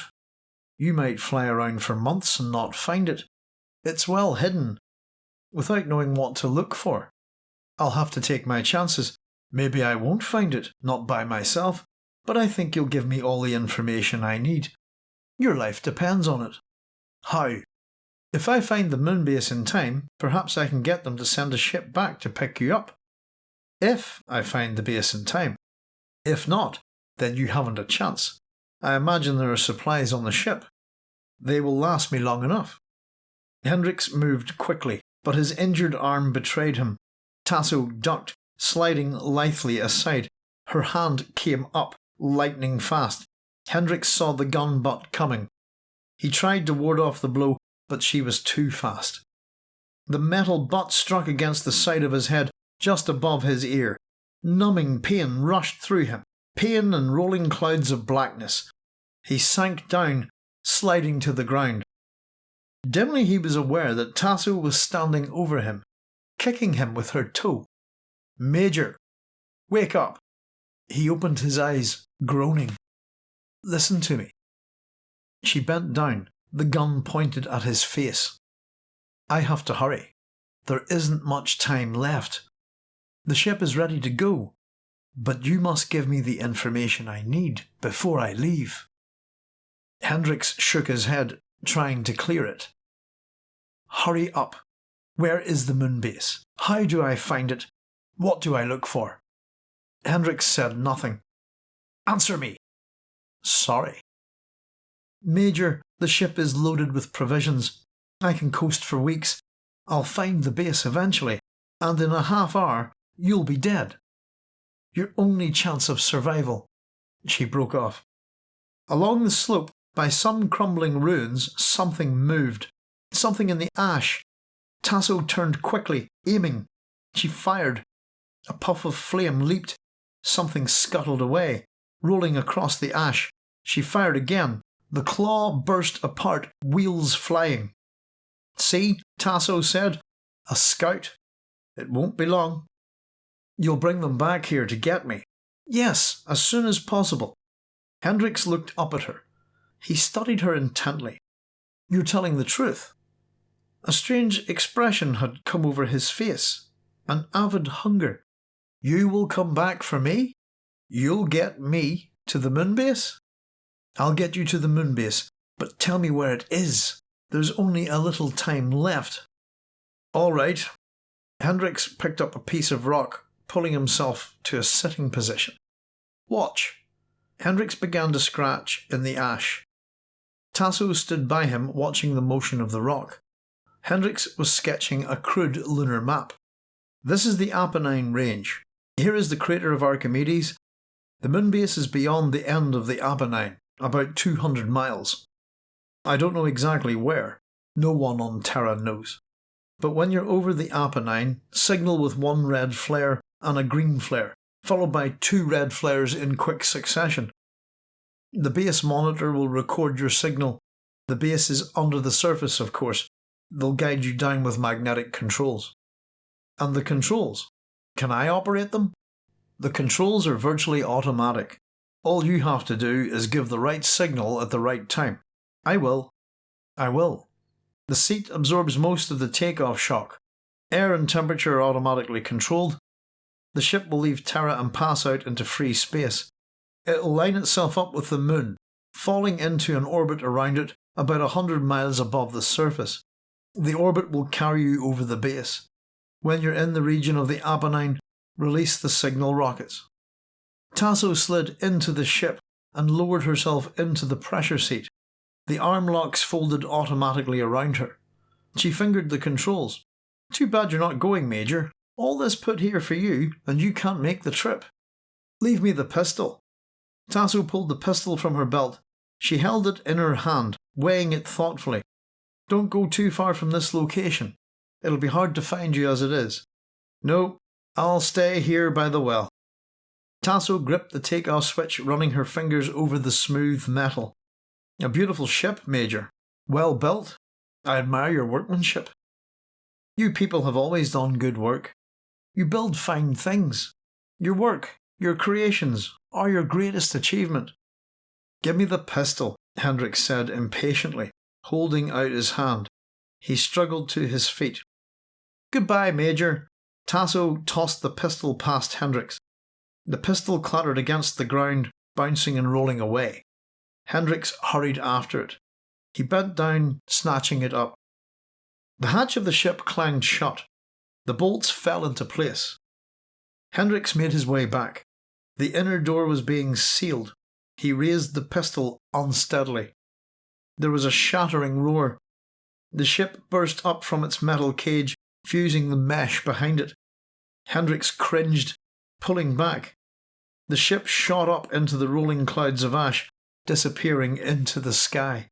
You might fly around for months and not find it. It's well hidden, without knowing what to look for. I'll have to take my chances. Maybe I won't find it, not by myself, but I think you'll give me all the information I need. Your life depends on it. How? If I find the moon base in time, perhaps I can get them to send a ship back to pick you up. If I find the base in time. If not, then you haven't a chance. I imagine there are supplies on the ship. They will last me long enough. Hendricks moved quickly, but his injured arm betrayed him. Tasso ducked, sliding lithely aside. Her hand came up, lightning fast. Hendricks saw the gun butt coming. He tried to ward off the blow, but she was too fast. The metal butt struck against the side of his head, just above his ear. Numbing pain rushed through him, pain and rolling clouds of blackness. He sank down, sliding to the ground. Dimly he was aware that Tasso was standing over him, kicking him with her toe. Major, wake up! He opened his eyes, groaning. Listen to me. She bent down, the gun pointed at his face. I have to hurry. There isn't much time left. The ship is ready to go, but you must give me the information I need before I leave. Hendricks shook his head, trying to clear it. Hurry up. Where is the moon base? How do I find it? What do I look for? Hendricks said nothing. Answer me. Sorry. Major, the ship is loaded with provisions. I can coast for weeks. I'll find the base eventually, and in a half hour you'll be dead. Your only chance of survival. She broke off. Along the slope, by some crumbling ruins, something moved. Something in the ash. Tasso turned quickly, aiming. She fired. A puff of flame leaped. Something scuttled away, rolling across the ash. She fired again, the claw burst apart, wheels flying. See, Tasso said. A scout. It won't be long. You'll bring them back here to get me. Yes, as soon as possible. Hendricks looked up at her. He studied her intently. You're telling the truth. A strange expression had come over his face, an avid hunger. You will come back for me? You'll get me to the moon base? I'll get you to the moon base, but tell me where it is. There's only a little time left. All right. Hendricks picked up a piece of rock, pulling himself to a sitting position. Watch. Hendricks began to scratch in the ash. Tasso stood by him, watching the motion of the rock. Hendricks was sketching a crude lunar map. This is the Apennine Range. Here is the crater of Archimedes. The moon base is beyond the end of the Apennine about 200 miles. I don't know exactly where, no one on Terra knows. But when you're over the Apennine, signal with one red flare and a green flare, followed by two red flares in quick succession. The base monitor will record your signal. The base is under the surface, of course. They'll guide you down with magnetic controls. And the controls. Can I operate them? The controls are virtually automatic. All you have to do is give the right signal at the right time. I will. I will. The seat absorbs most of the takeoff shock. Air and temperature are automatically controlled. The ship will leave Terra and pass out into free space. It'll line itself up with the moon, falling into an orbit around it about a hundred miles above the surface. The orbit will carry you over the base. When you're in the region of the Apennine, release the signal rockets. Tasso slid into the ship and lowered herself into the pressure seat. The arm locks folded automatically around her. She fingered the controls. Too bad you're not going, Major. All this put here for you, and you can't make the trip. Leave me the pistol. Tasso pulled the pistol from her belt. She held it in her hand, weighing it thoughtfully. Don't go too far from this location. It'll be hard to find you as it is. No, I'll stay here by the well. Tasso gripped the take-off switch, running her fingers over the smooth metal. A beautiful ship, Major. Well built. I admire your workmanship. You people have always done good work. You build fine things. Your work, your creations, are your greatest achievement. Give me the pistol, Hendricks said impatiently, holding out his hand. He struggled to his feet. Goodbye, Major. Tasso tossed the pistol past Hendricks. The pistol clattered against the ground, bouncing and rolling away. Hendricks hurried after it. He bent down, snatching it up. The hatch of the ship clanged shut. The bolts fell into place. Hendricks made his way back. The inner door was being sealed. He raised the pistol unsteadily. There was a shattering roar. The ship burst up from its metal cage, fusing the mesh behind it. Hendricks cringed, pulling back. The ship shot up into the rolling clouds of ash, disappearing into the sky.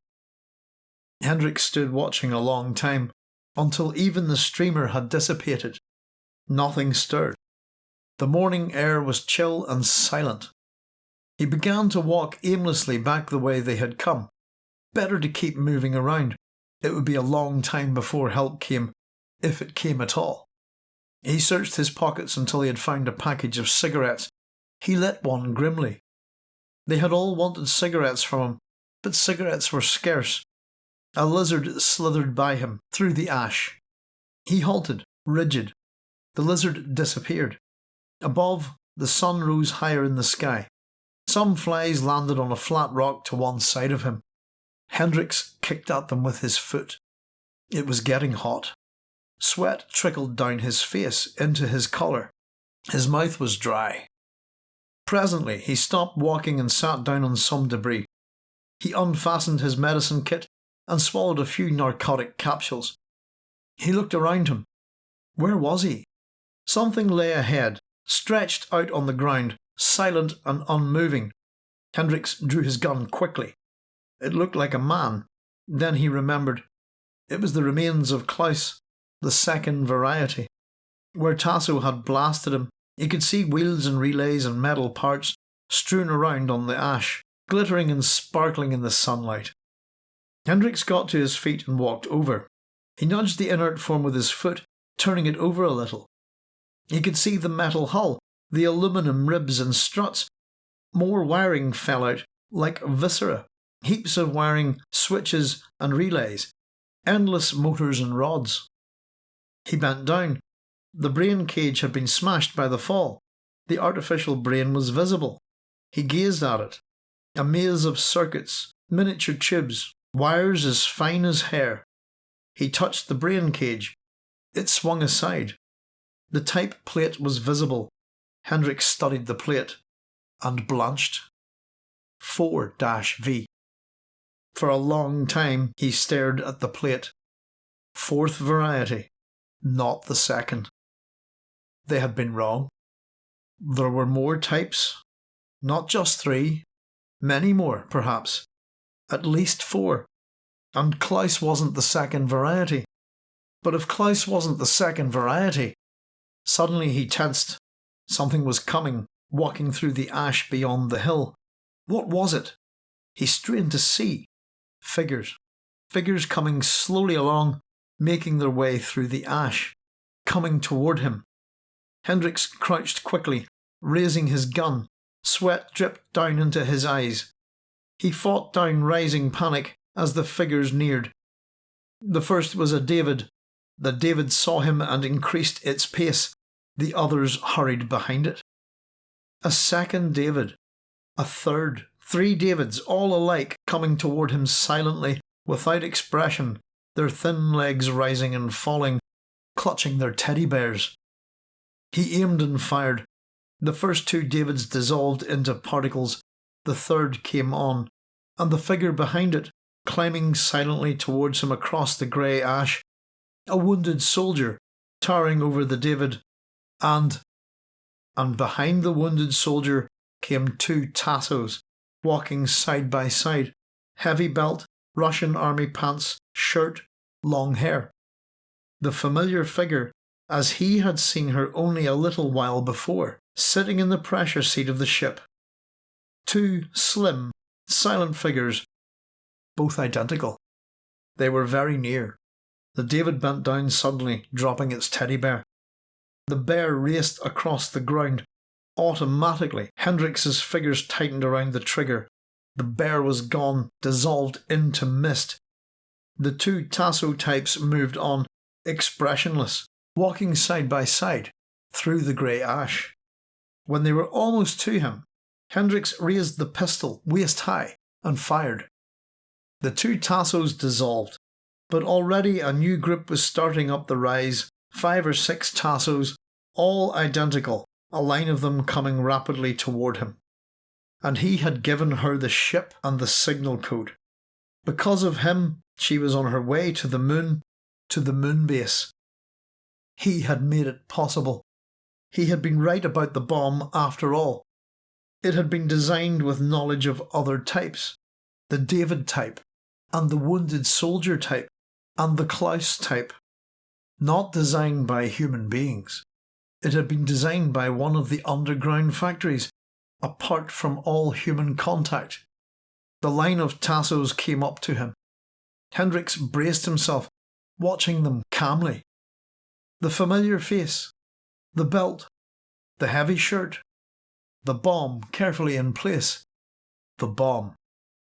Hendricks stood watching a long time, until even the streamer had dissipated. Nothing stirred. The morning air was chill and silent. He began to walk aimlessly back the way they had come. Better to keep moving around. It would be a long time before help came, if it came at all. He searched his pockets until he had found a package of cigarettes. He lit one grimly. They had all wanted cigarettes from him, but cigarettes were scarce. A lizard slithered by him through the ash. He halted, rigid. The lizard disappeared. Above, the sun rose higher in the sky. Some flies landed on a flat rock to one side of him. Hendricks kicked at them with his foot. It was getting hot. Sweat trickled down his face into his collar. His mouth was dry. Presently, he stopped walking and sat down on some debris. He unfastened his medicine kit and swallowed a few narcotic capsules. He looked around him. Where was he? Something lay ahead, stretched out on the ground, silent and unmoving. Hendricks drew his gun quickly. It looked like a man. Then he remembered. It was the remains of Klaus, the second variety. Where Tasso had blasted him, he could see wheels and relays and metal parts strewn around on the ash, glittering and sparkling in the sunlight. Hendricks got to his feet and walked over. He nudged the inert form with his foot, turning it over a little. He could see the metal hull, the aluminium ribs and struts. More wiring fell out, like viscera. Heaps of wiring, switches and relays. Endless motors and rods. He bent down. The brain cage had been smashed by the fall. The artificial brain was visible. He gazed at it. A maze of circuits, miniature tubes, wires as fine as hair. He touched the brain cage. It swung aside. The type plate was visible. Hendricks studied the plate and blanched. 4 V. For a long time he stared at the plate. Fourth variety, not the second. They had been wrong. There were more types, not just three, many more, perhaps, at least four. And Klaus wasn't the second variety. But if Klaus wasn't the second variety, suddenly he tensed. Something was coming, walking through the ash beyond the hill. What was it? He strained to see. Figures. Figures coming slowly along, making their way through the ash. coming toward him. Hendricks crouched quickly, raising his gun. Sweat dripped down into his eyes. He fought down rising panic as the figures neared. The first was a David. The David saw him and increased its pace. The others hurried behind it. A second David. A third. Three Davids, all alike, coming toward him silently, without expression, their thin legs rising and falling, clutching their teddy bears. He aimed and fired. The first two Davids dissolved into particles. The third came on, and the figure behind it, climbing silently towards him across the grey ash, a wounded soldier, towering over the David, and and behind the wounded soldier came two Tassos, walking side by side, heavy belt, Russian army pants, shirt, long hair. The familiar figure, as he had seen her only a little while before, sitting in the pressure seat of the ship. Two slim, silent figures, both identical. They were very near. The David bent down suddenly, dropping its teddy bear. The bear raced across the ground. Automatically, Hendricks's fingers tightened around the trigger. The bear was gone, dissolved into mist. The two Tasso types moved on, expressionless, walking side by side through the grey ash. When they were almost to him, Hendricks raised the pistol waist high and fired. The two Tassos dissolved, but already a new group was starting up the rise, five or six Tassos, all identical, a line of them coming rapidly toward him. And he had given her the ship and the signal code. Because of him, she was on her way to the moon, to the moon base. He had made it possible. He had been right about the bomb after all. It had been designed with knowledge of other types the David type, and the wounded soldier type, and the Klaus type. Not designed by human beings. It had been designed by one of the underground factories, apart from all human contact. The line of Tassos came up to him. Hendricks braced himself, watching them calmly. The familiar face, the belt, the heavy shirt, the bomb carefully in place. The bomb.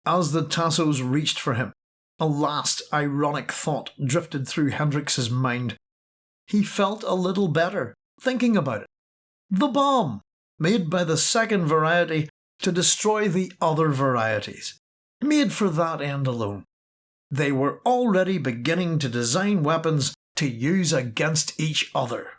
As the Tassos reached for him, a last ironic thought drifted through Hendricks's mind. He felt a little better thinking about it. The bomb, made by the second variety to destroy the other varieties, made for that end alone. They were already beginning to design weapons to use against each other.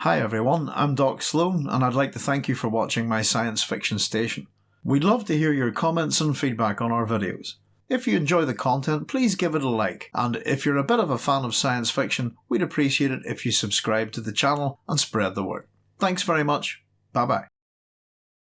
Hi everyone, I'm Doc Sloan and I'd like to thank you for watching my science fiction station. We'd love to hear your comments and feedback on our videos. If you enjoy the content, please give it a like, and if you're a bit of a fan of science fiction, we'd appreciate it if you subscribe to the channel and spread the word. Thanks very much. Bye bye.